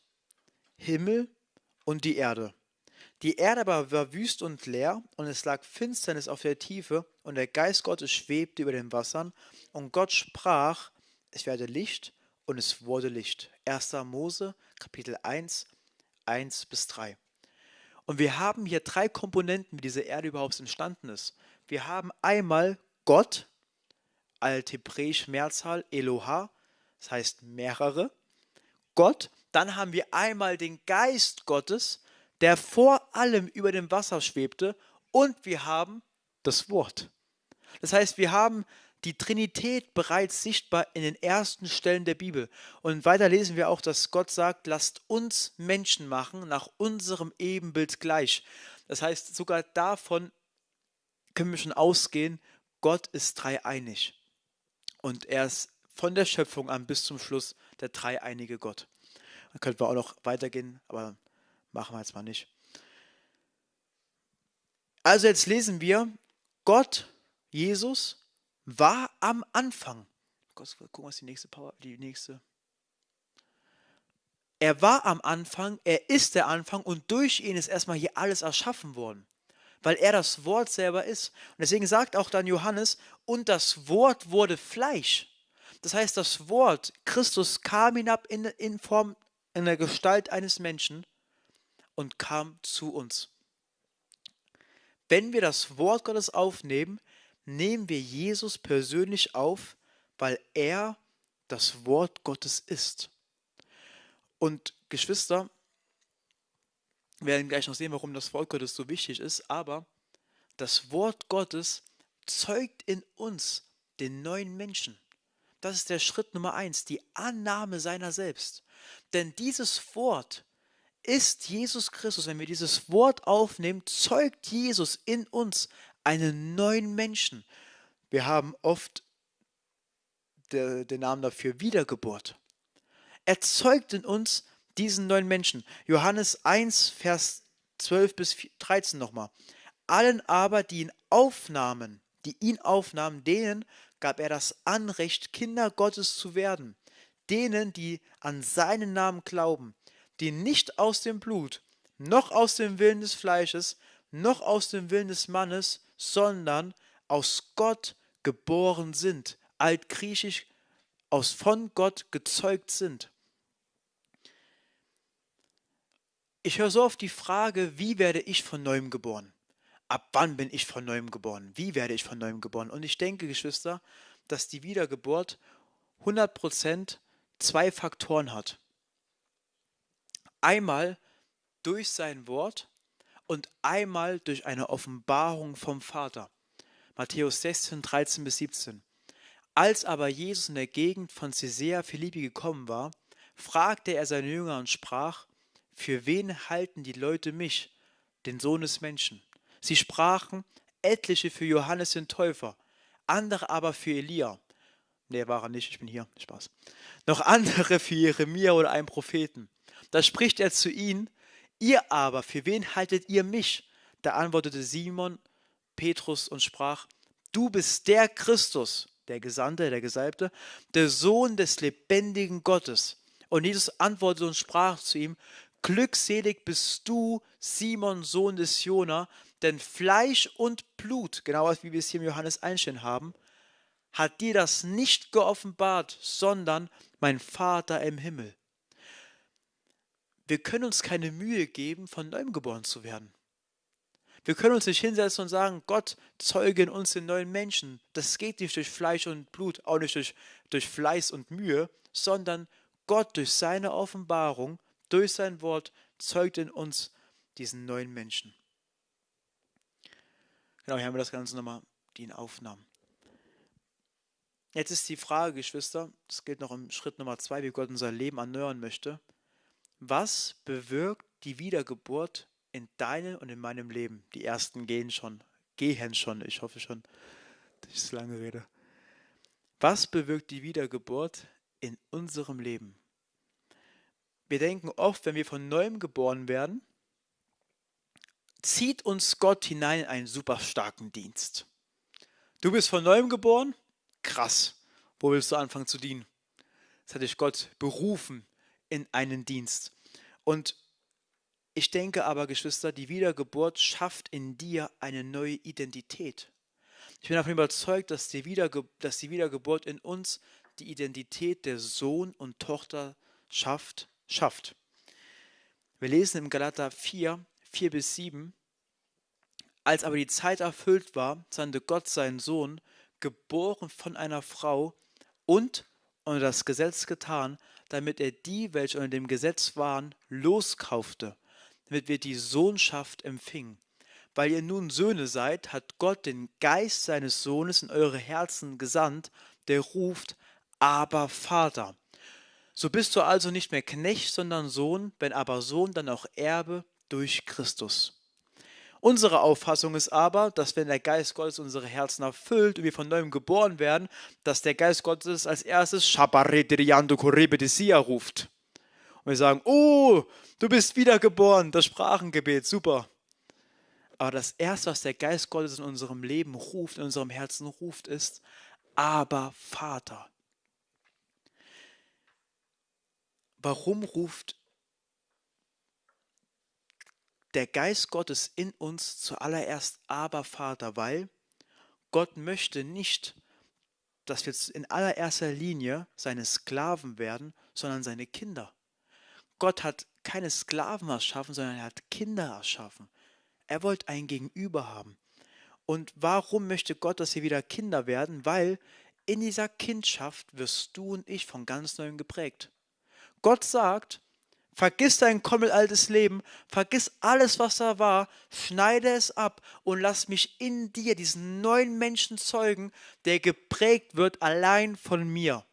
Himmel und die Erde. Die Erde aber war wüst und leer, und es lag Finsternis auf der Tiefe, und der Geist Gottes schwebte über den Wassern, und Gott sprach, es werde Licht, und es wurde Licht. 1. Mose, Kapitel 1, 1 bis 3. Und wir haben hier drei Komponenten, wie diese Erde überhaupt entstanden ist. Wir haben einmal Gott, althebräisch Mehrzahl, Eloha, das heißt mehrere. Gott, dann haben wir einmal den Geist Gottes, der vor allem über dem Wasser schwebte, und wir haben das Wort. Das heißt, wir haben die Trinität bereits sichtbar in den ersten Stellen der Bibel. Und weiter lesen wir auch, dass Gott sagt, lasst uns Menschen machen nach unserem Ebenbild gleich. Das heißt, sogar davon können wir schon ausgehen, Gott ist dreieinig. Und er ist von der Schöpfung an bis zum Schluss der dreieinige Gott. Da könnten wir auch noch weitergehen, aber machen wir jetzt mal nicht. Also jetzt lesen wir, Gott, Jesus, war am Anfang. Gucken, was die nächste Power, die nächste. Er war am Anfang, er ist der Anfang und durch ihn ist erstmal hier alles erschaffen worden, weil er das Wort selber ist. Und deswegen sagt auch dann Johannes, und das Wort wurde Fleisch. Das heißt, das Wort, Christus kam hinab in, in Form, in der Gestalt eines Menschen und kam zu uns. Wenn wir das Wort Gottes aufnehmen, nehmen wir Jesus persönlich auf, weil er das Wort Gottes ist. Und Geschwister, wir werden gleich noch sehen, warum das Wort Gottes so wichtig ist, aber das Wort Gottes zeugt in uns den neuen Menschen. Das ist der Schritt Nummer eins, die Annahme seiner selbst. Denn dieses Wort ist Jesus Christus. Wenn wir dieses Wort aufnehmen, zeugt Jesus in uns einen neuen Menschen. Wir haben oft der, den Namen dafür Wiedergeburt. Er zeugt in uns diesen neuen Menschen. Johannes 1, Vers 12 bis 13 nochmal. Allen aber, die ihn aufnahmen, die ihn aufnahmen, denen gab er das Anrecht, Kinder Gottes zu werden. Denen, die an seinen Namen glauben, die nicht aus dem Blut, noch aus dem Willen des Fleisches, noch aus dem Willen des Mannes, sondern aus Gott geboren sind, altgriechisch aus von Gott gezeugt sind. Ich höre so oft die Frage, wie werde ich von neuem geboren? Ab wann bin ich von neuem geboren? Wie werde ich von neuem geboren? Und ich denke, Geschwister, dass die Wiedergeburt 100% zwei Faktoren hat. Einmal durch sein Wort und einmal durch eine Offenbarung vom Vater. Matthäus 16, 13 bis 17. Als aber Jesus in der Gegend von Caesarea Philippi gekommen war, fragte er seine Jünger und sprach, für wen halten die Leute mich, den Sohn des Menschen? Sie sprachen, etliche für Johannes den Täufer, andere aber für Elia. Nee, war er nicht, ich bin hier, Spaß. Noch andere für Jeremia oder einen Propheten. Da spricht er zu ihnen, Ihr aber, für wen haltet ihr mich? Da antwortete Simon Petrus und sprach, du bist der Christus, der Gesandte, der Gesalbte, der Sohn des lebendigen Gottes. Und Jesus antwortete und sprach zu ihm, Glückselig bist du, Simon, Sohn des Jona, denn Fleisch und Blut, genau wie wir es hier im Johannes einstehen haben, hat dir das nicht geoffenbart, sondern mein Vater im Himmel wir können uns keine Mühe geben, von neuem geboren zu werden. Wir können uns nicht hinsetzen und sagen, Gott zeuge in uns den neuen Menschen. Das geht nicht durch Fleisch und Blut, auch nicht durch, durch Fleiß und Mühe, sondern Gott durch seine Offenbarung, durch sein Wort zeugt in uns diesen neuen Menschen. Genau, hier haben wir das Ganze nochmal, die ihn aufnahmen. Jetzt ist die Frage, Geschwister, das geht noch im Schritt Nummer zwei, wie Gott unser Leben erneuern möchte. Was bewirkt die Wiedergeburt in deinem und in meinem Leben? Die ersten gehen schon, gehen schon, ich hoffe schon, dass ich so lange rede. Was bewirkt die Wiedergeburt in unserem Leben? Wir denken oft, wenn wir von neuem geboren werden, zieht uns Gott hinein in einen super starken Dienst. Du bist von neuem geboren? Krass. Wo willst du anfangen zu dienen? Das hat dich Gott berufen in einen Dienst. Und ich denke aber, Geschwister, die Wiedergeburt schafft in dir eine neue Identität. Ich bin davon überzeugt, dass die, Wiederge dass die Wiedergeburt in uns die Identität der Sohn und Tochter schafft. schafft. Wir lesen im Galater 4, 4 bis 7, als aber die Zeit erfüllt war, sandte Gott seinen Sohn, geboren von einer Frau und unter das Gesetz getan, damit er die, welche unter dem Gesetz waren, loskaufte, damit wir die Sohnschaft empfingen. Weil ihr nun Söhne seid, hat Gott den Geist seines Sohnes in eure Herzen gesandt, der ruft, aber Vater. So bist du also nicht mehr Knecht, sondern Sohn, wenn aber Sohn, dann auch Erbe durch Christus. Unsere Auffassung ist aber, dass wenn der Geist Gottes unsere Herzen erfüllt und wir von neuem geboren werden, dass der Geist Gottes als erstes ruft. Und wir sagen, oh, du bist wiedergeboren, das Sprachengebet, super. Aber das erste, was der Geist Gottes in unserem Leben ruft, in unserem Herzen ruft, ist, aber Vater. Warum ruft der Geist Gottes in uns zuallererst aber Vater, weil Gott möchte nicht, dass wir in allererster Linie seine Sklaven werden, sondern seine Kinder. Gott hat keine Sklaven erschaffen, sondern er hat Kinder erschaffen. Er wollte ein Gegenüber haben. Und warum möchte Gott, dass wir wieder Kinder werden? Weil in dieser Kindschaft wirst du und ich von ganz neuem geprägt. Gott sagt, Vergiss dein kommelaltes Leben, vergiss alles, was da war, schneide es ab und lass mich in dir diesen neuen Menschen zeugen, der geprägt wird allein von mir.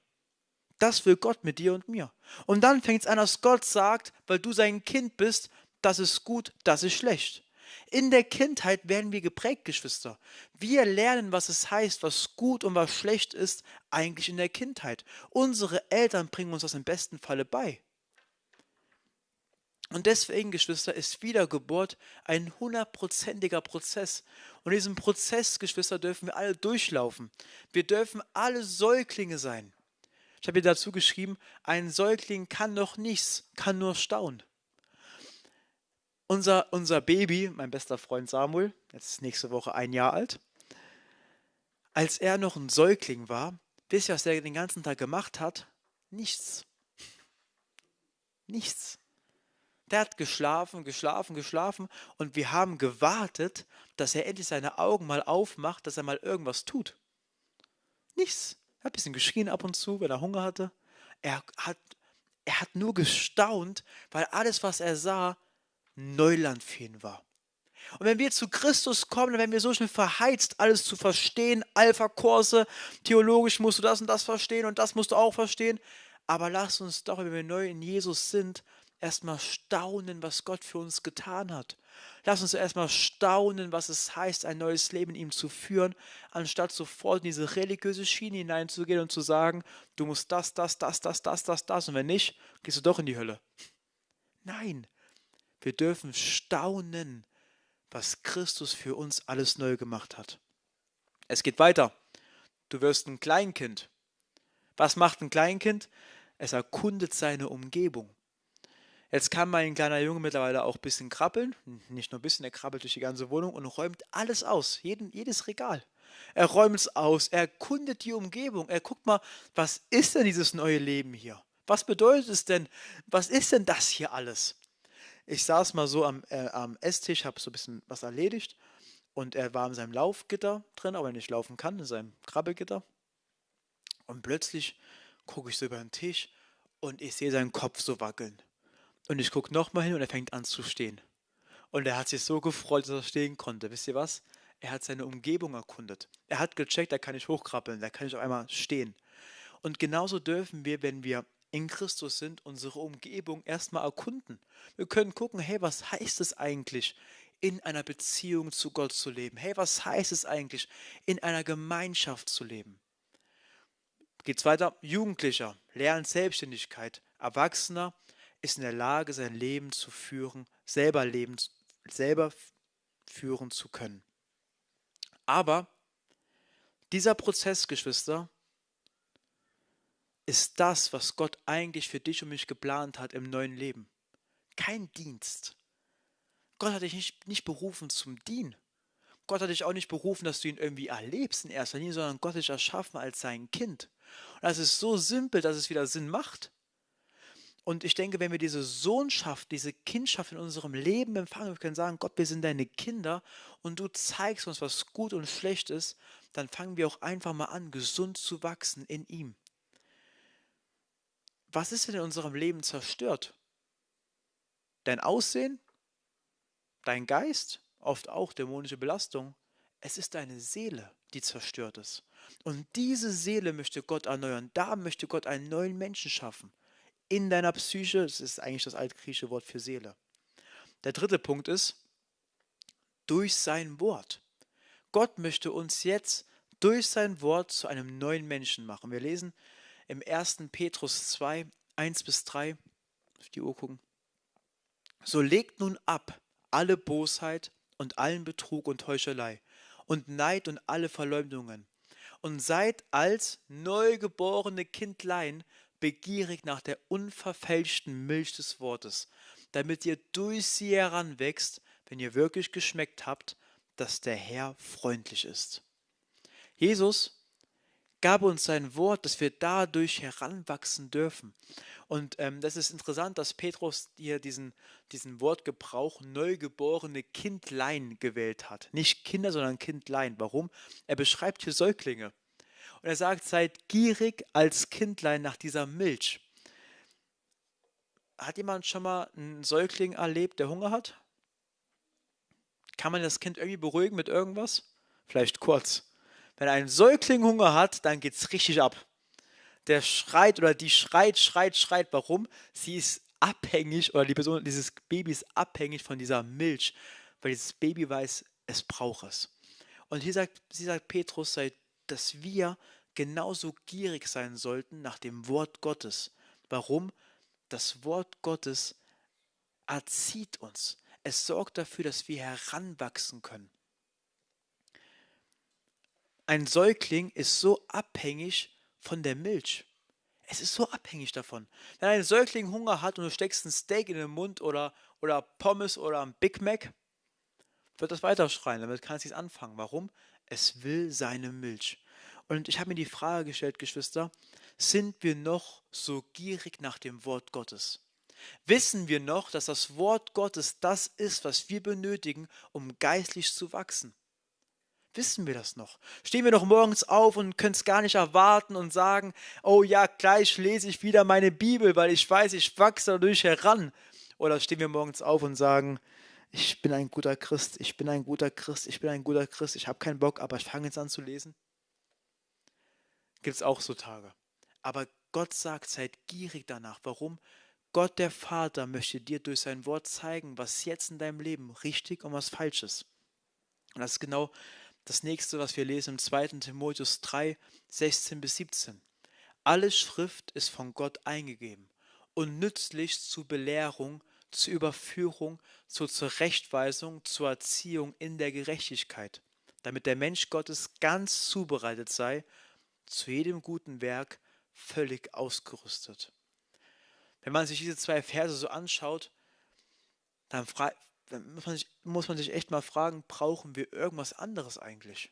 Das will Gott mit dir und mir. Und dann fängt es an, dass Gott sagt, weil du sein Kind bist, das ist gut, das ist schlecht. In der Kindheit werden wir geprägt, Geschwister. Wir lernen, was es heißt, was gut und was schlecht ist, eigentlich in der Kindheit. Unsere Eltern bringen uns das im besten Falle bei. Und deswegen, Geschwister, ist Wiedergeburt ein hundertprozentiger Prozess. Und diesen Prozess, Geschwister, dürfen wir alle durchlaufen. Wir dürfen alle Säuglinge sein. Ich habe hier dazu geschrieben, ein Säugling kann noch nichts, kann nur staunen. Unser, unser Baby, mein bester Freund Samuel, jetzt ist nächste Woche ein Jahr alt, als er noch ein Säugling war, wisst ihr, was er den ganzen Tag gemacht hat? Nichts. Nichts. Der hat geschlafen, geschlafen, geschlafen und wir haben gewartet, dass er endlich seine Augen mal aufmacht, dass er mal irgendwas tut. Nichts. Er hat ein bisschen geschrien ab und zu, wenn er Hunger hatte. Er hat, er hat nur gestaunt, weil alles, was er sah, Neuland für ihn war. Und wenn wir zu Christus kommen, dann werden wir so schnell verheizt, alles zu verstehen, Alpha-Kurse, theologisch musst du das und das verstehen und das musst du auch verstehen. Aber lass uns doch, wenn wir neu in Jesus sind, erstmal staunen, was Gott für uns getan hat. Lass uns erstmal staunen, was es heißt, ein neues Leben in ihm zu führen, anstatt sofort in diese religiöse Schiene hineinzugehen und zu sagen, du musst das, das, das, das, das, das, das und wenn nicht, gehst du doch in die Hölle. Nein, wir dürfen staunen, was Christus für uns alles neu gemacht hat. Es geht weiter. Du wirst ein Kleinkind. Was macht ein Kleinkind? Es erkundet seine Umgebung. Jetzt kann mein kleiner Junge mittlerweile auch ein bisschen krabbeln. Nicht nur ein bisschen, er krabbelt durch die ganze Wohnung und räumt alles aus, jeden, jedes Regal. Er räumt es aus, er erkundet die Umgebung, er guckt mal, was ist denn dieses neue Leben hier? Was bedeutet es denn? Was ist denn das hier alles? Ich saß mal so am, äh, am Esstisch, habe so ein bisschen was erledigt und er war in seinem Laufgitter drin, aber er nicht laufen kann, in seinem Krabbelgitter. Und plötzlich gucke ich so über den Tisch und ich sehe seinen Kopf so wackeln. Und ich gucke nochmal hin und er fängt an zu stehen. Und er hat sich so gefreut, dass er stehen konnte. Wisst ihr was? er hat seine Umgebung erkundet. Er hat gecheckt, da kann ich hochkrabbeln, da kann ich auf einmal stehen. Und genauso dürfen wir, wenn wir in Christus sind, unsere Umgebung erstmal erkunden. Wir können gucken, hey, was heißt es eigentlich, in einer Beziehung zu Gott zu leben? Hey, was heißt es eigentlich, in einer Gemeinschaft zu leben? Geht's weiter? Jugendlicher lernt Selbstständigkeit. Erwachsener ist in der Lage, sein Leben zu führen, selber leben, selber führen zu können. Aber dieser Prozess, Geschwister, ist das, was Gott eigentlich für dich und mich geplant hat im neuen Leben. Kein Dienst. Gott hat dich nicht, nicht berufen zum Dienen. Gott hat dich auch nicht berufen, dass du ihn irgendwie erlebst in erster Linie, sondern Gott hat dich erschaffen als sein Kind. Und das ist so simpel, dass es wieder Sinn macht. Und ich denke, wenn wir diese Sohnschaft, diese Kindschaft in unserem Leben empfangen, wir können sagen, Gott, wir sind deine Kinder und du zeigst uns, was gut und schlecht ist, dann fangen wir auch einfach mal an, gesund zu wachsen in ihm was ist denn in unserem Leben zerstört? Dein Aussehen? Dein Geist? Oft auch dämonische Belastung. Es ist deine Seele, die zerstört ist. Und diese Seele möchte Gott erneuern. Da möchte Gott einen neuen Menschen schaffen. In deiner Psyche, das ist eigentlich das altgriechische Wort für Seele. Der dritte Punkt ist, durch sein Wort. Gott möchte uns jetzt durch sein Wort zu einem neuen Menschen machen. Wir lesen im 1. Petrus 2, 1 bis 3, auf die Uhr gucken. So legt nun ab alle Bosheit und allen Betrug und Heuchelei und Neid und alle Verleumdungen und seid als neugeborene Kindlein begierig nach der unverfälschten Milch des Wortes, damit ihr durch sie heranwächst, wenn ihr wirklich geschmeckt habt, dass der Herr freundlich ist. Jesus gab uns sein Wort, dass wir dadurch heranwachsen dürfen. Und ähm, das ist interessant, dass Petrus hier diesen, diesen Wortgebrauch neugeborene Kindlein gewählt hat. Nicht Kinder, sondern Kindlein. Warum? Er beschreibt hier Säuglinge. Und er sagt, seid gierig als Kindlein nach dieser Milch. Hat jemand schon mal einen Säugling erlebt, der Hunger hat? Kann man das Kind irgendwie beruhigen mit irgendwas? Vielleicht kurz. Wenn ein Säugling Hunger hat, dann geht es richtig ab. Der schreit oder die schreit, schreit, schreit. Warum? Sie ist abhängig oder die Person, dieses Baby ist abhängig von dieser Milch, weil dieses Baby weiß, es braucht es. Und hier sagt, sie sagt Petrus, dass wir genauso gierig sein sollten nach dem Wort Gottes. Warum? Das Wort Gottes erzieht uns. Es sorgt dafür, dass wir heranwachsen können. Ein Säugling ist so abhängig von der Milch. Es ist so abhängig davon. Wenn ein Säugling Hunger hat und du steckst ein Steak in den Mund oder, oder Pommes oder ein Big Mac, wird das weiterschreien. Damit kann es nicht anfangen. Warum? Es will seine Milch. Und ich habe mir die Frage gestellt, Geschwister, sind wir noch so gierig nach dem Wort Gottes? Wissen wir noch, dass das Wort Gottes das ist, was wir benötigen, um geistlich zu wachsen? Wissen wir das noch? Stehen wir noch morgens auf und können es gar nicht erwarten und sagen, oh ja, gleich lese ich wieder meine Bibel, weil ich weiß, ich wachse dadurch heran. Oder stehen wir morgens auf und sagen, ich bin ein guter Christ, ich bin ein guter Christ, ich bin ein guter Christ, ich habe keinen Bock, aber ich fange jetzt an zu lesen? Gibt es auch so Tage. Aber Gott sagt, seid gierig danach. Warum? Gott der Vater möchte dir durch sein Wort zeigen, was jetzt in deinem Leben richtig und was falsch ist. Und das ist genau das nächste, was wir lesen im 2. Timotheus 3, 16 bis 17. Alle Schrift ist von Gott eingegeben und nützlich zur Belehrung, zur Überführung, zur Zurechtweisung, zur Erziehung in der Gerechtigkeit, damit der Mensch Gottes ganz zubereitet sei, zu jedem guten Werk völlig ausgerüstet. Wenn man sich diese zwei Verse so anschaut, dann dann muss man, sich, muss man sich echt mal fragen, brauchen wir irgendwas anderes eigentlich?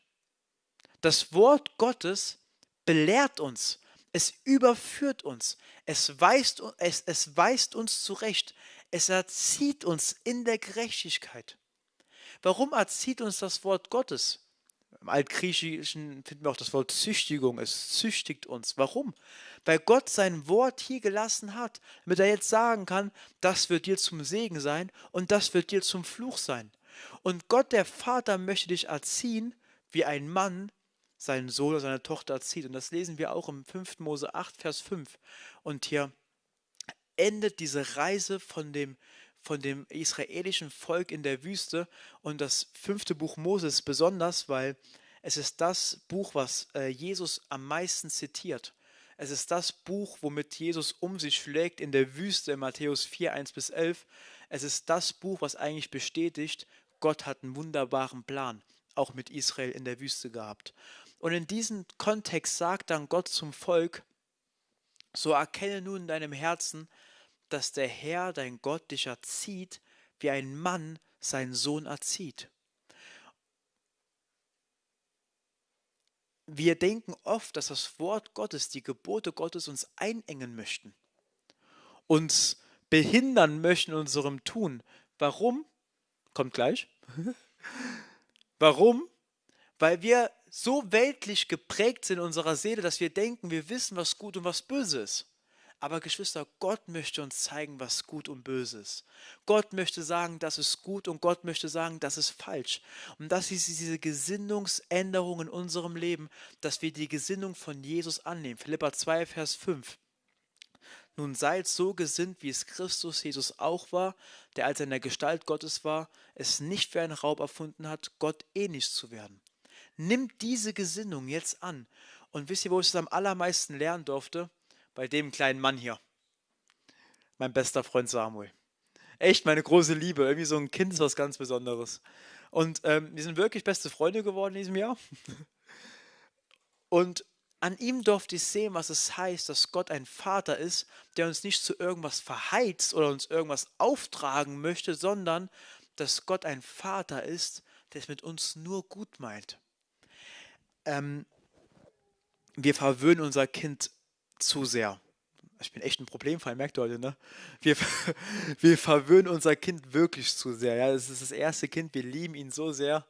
Das Wort Gottes belehrt uns, es überführt uns, es weist, es, es weist uns zurecht, es erzieht uns in der Gerechtigkeit. Warum erzieht uns das Wort Gottes? Im Altgriechischen finden wir auch das Wort Züchtigung. Es züchtigt uns. Warum? Weil Gott sein Wort hier gelassen hat, damit er jetzt sagen kann, das wird dir zum Segen sein und das wird dir zum Fluch sein. Und Gott, der Vater, möchte dich erziehen, wie ein Mann seinen Sohn oder seine Tochter erzieht. Und das lesen wir auch im 5. Mose 8, Vers 5. Und hier endet diese Reise von dem, von dem israelischen Volk in der Wüste. Und das fünfte Buch Moses besonders, weil es ist das Buch, was äh, Jesus am meisten zitiert. Es ist das Buch, womit Jesus um sich schlägt in der Wüste, Matthäus 4, 1 bis 11. Es ist das Buch, was eigentlich bestätigt, Gott hat einen wunderbaren Plan, auch mit Israel in der Wüste gehabt. Und in diesem Kontext sagt dann Gott zum Volk, so erkenne nun in deinem Herzen, dass der Herr, dein Gott, dich erzieht, wie ein Mann seinen Sohn erzieht. Wir denken oft, dass das Wort Gottes, die Gebote Gottes uns einengen möchten, uns behindern möchten in unserem Tun. Warum? Kommt gleich. Warum? Weil wir so weltlich geprägt sind in unserer Seele, dass wir denken, wir wissen, was gut und was böse ist. Aber Geschwister, Gott möchte uns zeigen, was gut und böse ist. Gott möchte sagen, das ist gut und Gott möchte sagen, das ist falsch. Und das ist diese Gesinnungsänderung in unserem Leben, dass wir die Gesinnung von Jesus annehmen. Philippa 2, Vers 5. Nun seid so gesinnt, wie es Christus Jesus auch war, der als er in der Gestalt Gottes war, es nicht für einen Raub erfunden hat, Gott ähnlich zu werden. Nimmt diese Gesinnung jetzt an. Und wisst ihr, wo ich es am allermeisten lernen durfte? Bei dem kleinen Mann hier. Mein bester Freund Samuel. Echt meine große Liebe. Irgendwie so ein Kind ist was ganz Besonderes. Und ähm, wir sind wirklich beste Freunde geworden in diesem Jahr. Und an ihm durfte ich sehen, was es heißt, dass Gott ein Vater ist, der uns nicht zu irgendwas verheizt oder uns irgendwas auftragen möchte, sondern dass Gott ein Vater ist, der es mit uns nur gut meint. Ähm, wir verwöhnen unser Kind zu sehr. Ich bin echt ein Problemfall, merkt ihr heute, ne? Wir, wir verwöhnen unser Kind wirklich zu sehr. Ja, es ist das erste Kind, wir lieben ihn so sehr.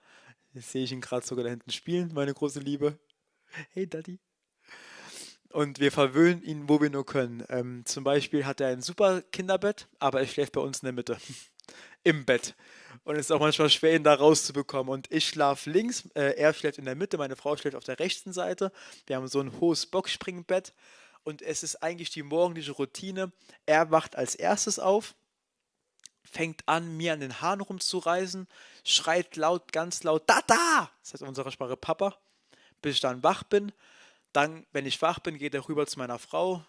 Jetzt sehe ich ihn gerade sogar da hinten spielen, meine große Liebe. Hey Daddy. Und wir verwöhnen ihn, wo wir nur können. Ähm, zum Beispiel hat er ein super Kinderbett, aber er schläft bei uns in der Mitte. Im Bett. Und es ist auch manchmal schwer, ihn da rauszubekommen. Und ich schlafe links, äh, er schläft in der Mitte, meine Frau schläft auf der rechten Seite. Wir haben so ein hohes Boxspringbett und es ist eigentlich die morgendliche Routine. Er wacht als erstes auf, fängt an, mir an den Haaren rumzureißen, schreit laut, ganz laut, da, da! Das heißt in unserer Sprache Papa, bis ich dann wach bin. Dann, wenn ich wach bin, geht er rüber zu meiner Frau.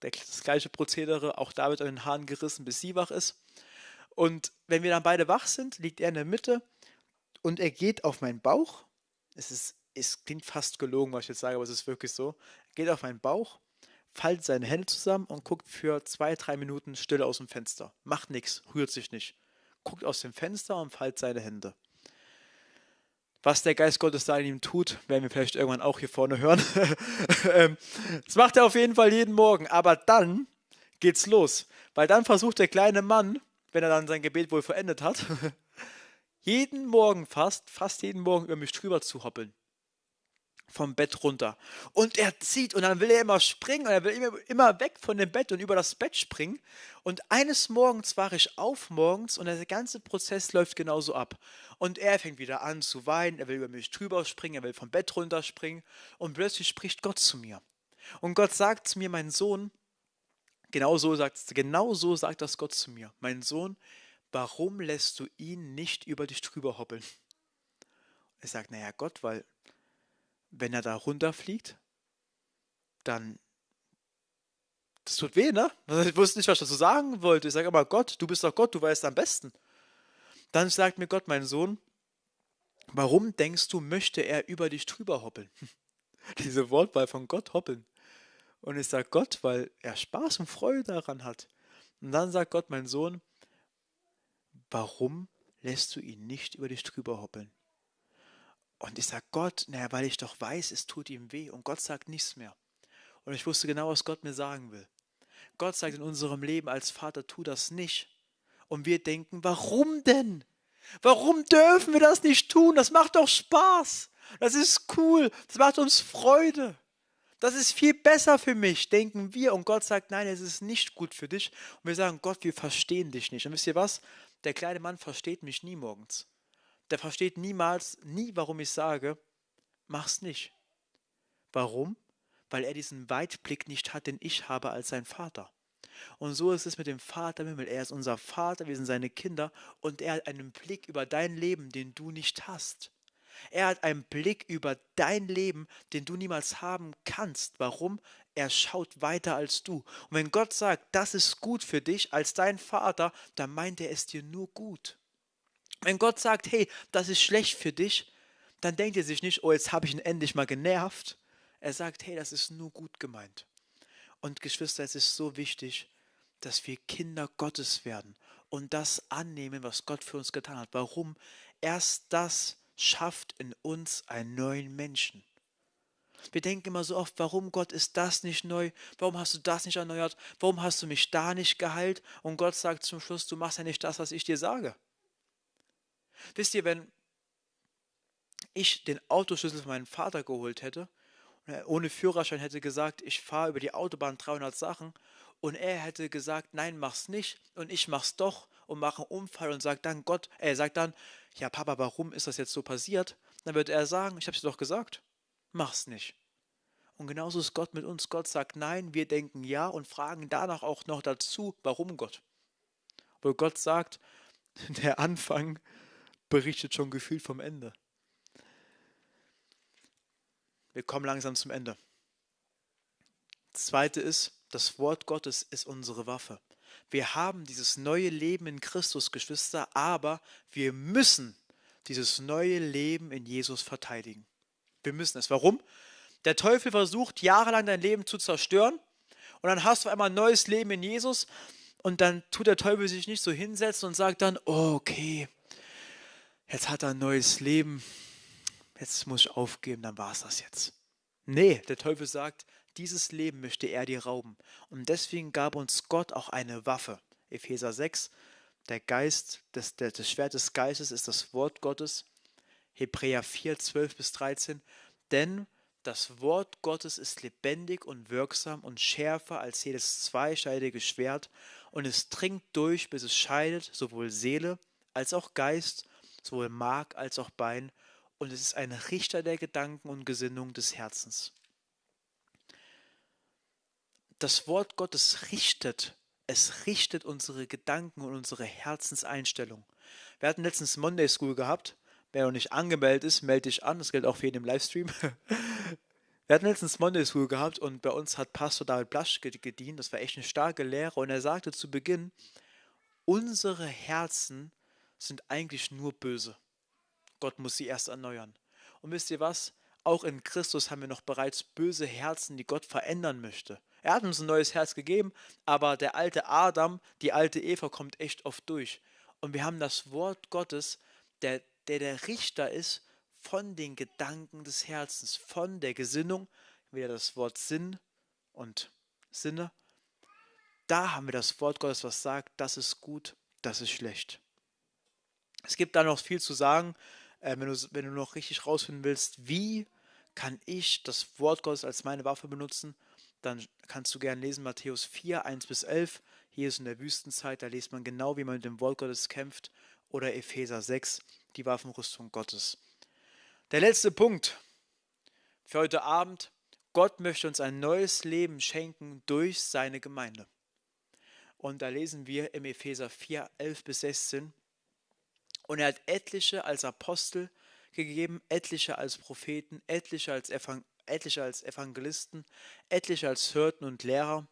Das gleiche Prozedere, auch da wird an den Haaren gerissen, bis sie wach ist. Und wenn wir dann beide wach sind, liegt er in der Mitte und er geht auf meinen Bauch. Es, ist, es klingt fast gelogen, was ich jetzt sage, aber es ist wirklich so. Er geht auf meinen Bauch faltet seine Hände zusammen und guckt für zwei, drei Minuten still aus dem Fenster. Macht nichts, rührt sich nicht. Guckt aus dem Fenster und faltet seine Hände. Was der Geist Gottes da in ihm tut, werden wir vielleicht irgendwann auch hier vorne hören. Ähm, das macht er auf jeden Fall jeden Morgen. Aber dann geht's los. Weil dann versucht der kleine Mann, wenn er dann sein Gebet wohl verendet hat, jeden Morgen fast, fast jeden Morgen über mich drüber zu hoppeln vom Bett runter. Und er zieht und dann will er immer springen und er will immer, weg von dem Bett und über das Bett springen. Und eines Morgens war ich auf morgens und der ganze Prozess läuft genauso ab. Und er fängt wieder an zu weinen, er will über mich drüber springen, er will vom Bett runter springen und plötzlich spricht Gott zu mir. Und Gott sagt zu mir, mein Sohn, genau so sagt, genau so sagt das Gott zu mir, mein Sohn, warum lässt du ihn nicht über dich drüber hoppeln? Er sagt, naja Gott, weil wenn er da runterfliegt, dann. Das tut weh, ne? Ich wusste nicht, was ich dazu sagen wollte. Ich sage aber, Gott, du bist doch Gott, du weißt am besten. Dann sagt mir Gott, mein Sohn, warum denkst du, möchte er über dich drüber hoppeln? Diese Wortwahl von Gott hoppeln. Und ich sage Gott, weil er Spaß und Freude daran hat. Und dann sagt Gott, mein Sohn, warum lässt du ihn nicht über dich drüber hoppeln? Und ich sage Gott, naja, weil ich doch weiß, es tut ihm weh. Und Gott sagt nichts mehr. Und ich wusste genau, was Gott mir sagen will. Gott sagt in unserem Leben als Vater, tu das nicht. Und wir denken, warum denn? Warum dürfen wir das nicht tun? Das macht doch Spaß. Das ist cool. Das macht uns Freude. Das ist viel besser für mich, denken wir. Und Gott sagt, nein, es ist nicht gut für dich. Und wir sagen, Gott, wir verstehen dich nicht. Und wisst ihr was? Der kleine Mann versteht mich nie morgens. Der versteht niemals, nie, warum ich sage, mach's nicht. Warum? Weil er diesen Weitblick nicht hat, den ich habe als sein Vater. Und so ist es mit dem Vater im Himmel. Er ist unser Vater, wir sind seine Kinder und er hat einen Blick über dein Leben, den du nicht hast. Er hat einen Blick über dein Leben, den du niemals haben kannst. Warum? Er schaut weiter als du. Und wenn Gott sagt, das ist gut für dich als dein Vater, dann meint er es dir nur gut. Wenn Gott sagt, hey, das ist schlecht für dich, dann denkt er sich nicht, oh, jetzt habe ich ihn endlich mal genervt. Er sagt, hey, das ist nur gut gemeint. Und Geschwister, es ist so wichtig, dass wir Kinder Gottes werden und das annehmen, was Gott für uns getan hat. Warum? Erst das schafft in uns einen neuen Menschen. Wir denken immer so oft, warum Gott ist das nicht neu? Warum hast du das nicht erneuert? Warum hast du mich da nicht geheilt? Und Gott sagt zum Schluss, du machst ja nicht das, was ich dir sage. Wisst ihr, wenn ich den Autoschlüssel von meinem Vater geholt hätte, ohne Führerschein hätte gesagt, ich fahre über die Autobahn 300 Sachen und er hätte gesagt, nein, mach's nicht und ich mach's doch und mache einen Unfall und sagt dann Gott, er sagt dann, ja Papa, warum ist das jetzt so passiert? Dann wird er sagen, ich hab's dir doch gesagt, mach's nicht. Und genauso ist Gott mit uns. Gott sagt nein, wir denken ja und fragen danach auch noch dazu, warum Gott. Wo Gott sagt, der Anfang berichtet schon gefühlt vom Ende. Wir kommen langsam zum Ende. Zweite ist, das Wort Gottes ist unsere Waffe. Wir haben dieses neue Leben in Christus, Geschwister, aber wir müssen dieses neue Leben in Jesus verteidigen. Wir müssen es. Warum? Der Teufel versucht jahrelang dein Leben zu zerstören und dann hast du einmal ein neues Leben in Jesus und dann tut der Teufel sich nicht so hinsetzen und sagt dann, okay, jetzt hat er ein neues Leben, jetzt muss ich aufgeben, dann war es das jetzt. Nee, der Teufel sagt, dieses Leben möchte er dir rauben. Und deswegen gab uns Gott auch eine Waffe. Epheser 6, der Geist, das, das Schwert des Geistes ist das Wort Gottes. Hebräer 4, 12 bis 13. Denn das Wort Gottes ist lebendig und wirksam und schärfer als jedes zweischneidige Schwert und es dringt durch, bis es scheidet sowohl Seele als auch Geist, sowohl Mark als auch Bein und es ist ein Richter der Gedanken und Gesinnung des Herzens. Das Wort Gottes richtet, es richtet unsere Gedanken und unsere Herzenseinstellung. Wir hatten letztens Monday School gehabt. Wer noch nicht angemeldet ist, melde dich an. Das gilt auch für jeden im Livestream. Wir hatten letztens Monday School gehabt und bei uns hat Pastor David Blasch gedient. Das war echt eine starke Lehre. Und er sagte zu Beginn, unsere Herzen sind eigentlich nur böse. Gott muss sie erst erneuern. Und wisst ihr was? Auch in Christus haben wir noch bereits böse Herzen, die Gott verändern möchte. Er hat uns ein neues Herz gegeben, aber der alte Adam, die alte Eva kommt echt oft durch. Und wir haben das Wort Gottes, der der, der Richter ist von den Gedanken des Herzens, von der Gesinnung, wieder das Wort Sinn und Sinne. Da haben wir das Wort Gottes, was sagt, das ist gut, das ist schlecht. Es gibt da noch viel zu sagen, äh, wenn, du, wenn du noch richtig rausfinden willst, wie kann ich das Wort Gottes als meine Waffe benutzen, dann kannst du gerne lesen Matthäus 4, 1 bis 11. Hier ist in der Wüstenzeit, da liest man genau, wie man mit dem Wort Gottes kämpft. Oder Epheser 6, die Waffenrüstung Gottes. Der letzte Punkt für heute Abend. Gott möchte uns ein neues Leben schenken durch seine Gemeinde. Und da lesen wir im Epheser 4, 11 bis 16. Und er hat etliche als Apostel gegeben, etliche als Propheten, etliche als, Evangel etliche als Evangelisten, etliche als Hirten und Lehrer,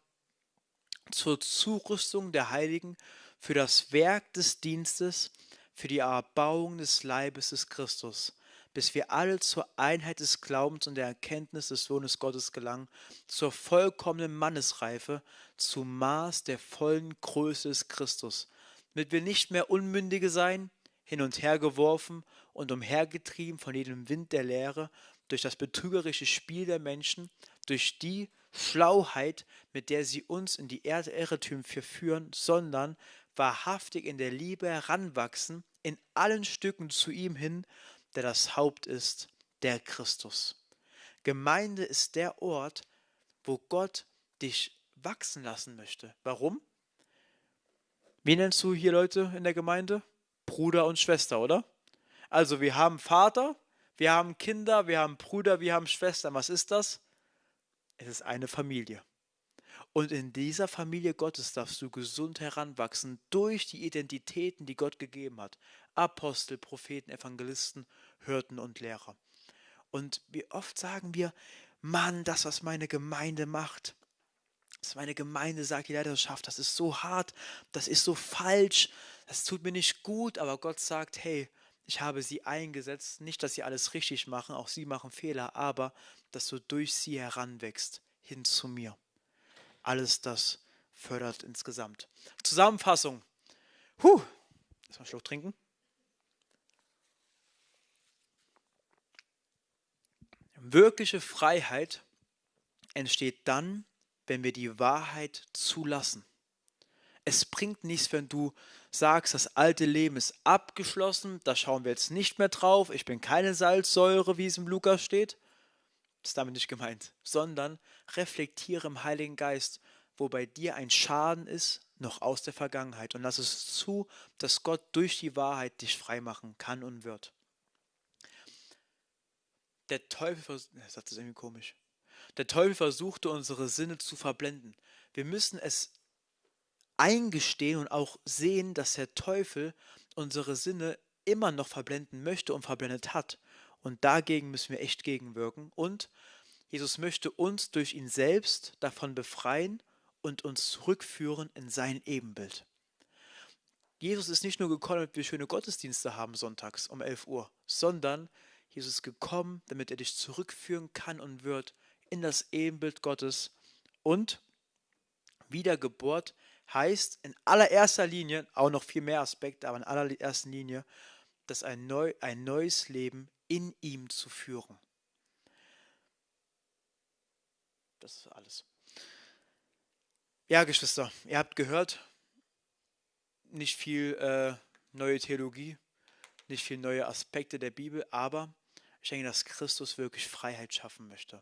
zur Zurüstung der Heiligen, für das Werk des Dienstes, für die Erbauung des Leibes des Christus, bis wir alle zur Einheit des Glaubens und der Erkenntnis des Sohnes Gottes gelangen, zur vollkommenen Mannesreife, zum Maß der vollen Größe des Christus, damit wir nicht mehr Unmündige sein, hin und her geworfen und umhergetrieben von jedem Wind der Lehre, durch das betrügerische Spiel der Menschen, durch die Schlauheit, mit der sie uns in die Irrtümer verführen, sondern wahrhaftig in der Liebe heranwachsen, in allen Stücken zu ihm hin, der das Haupt ist, der Christus. Gemeinde ist der Ort, wo Gott dich wachsen lassen möchte. Warum? Wie nennst du hier Leute in der Gemeinde? Bruder und Schwester, oder? Also wir haben Vater, wir haben Kinder, wir haben Brüder, wir haben Schwestern. Was ist das? Es ist eine Familie. Und in dieser Familie Gottes darfst du gesund heranwachsen durch die Identitäten, die Gott gegeben hat. Apostel, Propheten, Evangelisten, Hirten und Lehrer. Und wie oft sagen wir, Mann, das, was meine Gemeinde macht, was meine Gemeinde sagt, die Leiterschaft, das ist so hart, das ist so falsch, das tut mir nicht gut, aber Gott sagt, hey, ich habe sie eingesetzt, nicht, dass sie alles richtig machen, auch sie machen Fehler, aber dass du durch sie heranwächst hin zu mir. Alles das fördert insgesamt. Zusammenfassung. Huh, lass mal einen Schluck trinken. Wirkliche Freiheit entsteht dann, wenn wir die Wahrheit zulassen. Es bringt nichts, wenn du sagst, das alte Leben ist abgeschlossen, da schauen wir jetzt nicht mehr drauf, ich bin keine Salzsäure, wie es im Lukas steht. Das ist damit nicht gemeint, sondern reflektiere im Heiligen Geist, wo bei dir ein Schaden ist, noch aus der Vergangenheit und lass es zu, dass Gott durch die Wahrheit dich freimachen kann und wird. Der Teufel, Satz ist irgendwie komisch. Der Teufel versuchte unsere Sinne zu verblenden. Wir müssen es eingestehen und auch sehen, dass der Teufel unsere Sinne immer noch verblenden möchte und verblendet hat. Und dagegen müssen wir echt gegenwirken. Und Jesus möchte uns durch ihn selbst davon befreien und uns zurückführen in sein Ebenbild. Jesus ist nicht nur gekommen, damit wir schöne Gottesdienste haben sonntags um 11 Uhr, sondern Jesus ist gekommen, damit er dich zurückführen kann und wird in das Ebenbild Gottes. Und Wiedergeburt heißt in allererster Linie, auch noch viel mehr Aspekte, aber in allererster Linie, dass ein, neu, ein neues Leben in ihm zu führen. Das ist alles. Ja, Geschwister, ihr habt gehört, nicht viel äh, neue Theologie, nicht viel neue Aspekte der Bibel, aber ich denke, dass Christus wirklich Freiheit schaffen möchte.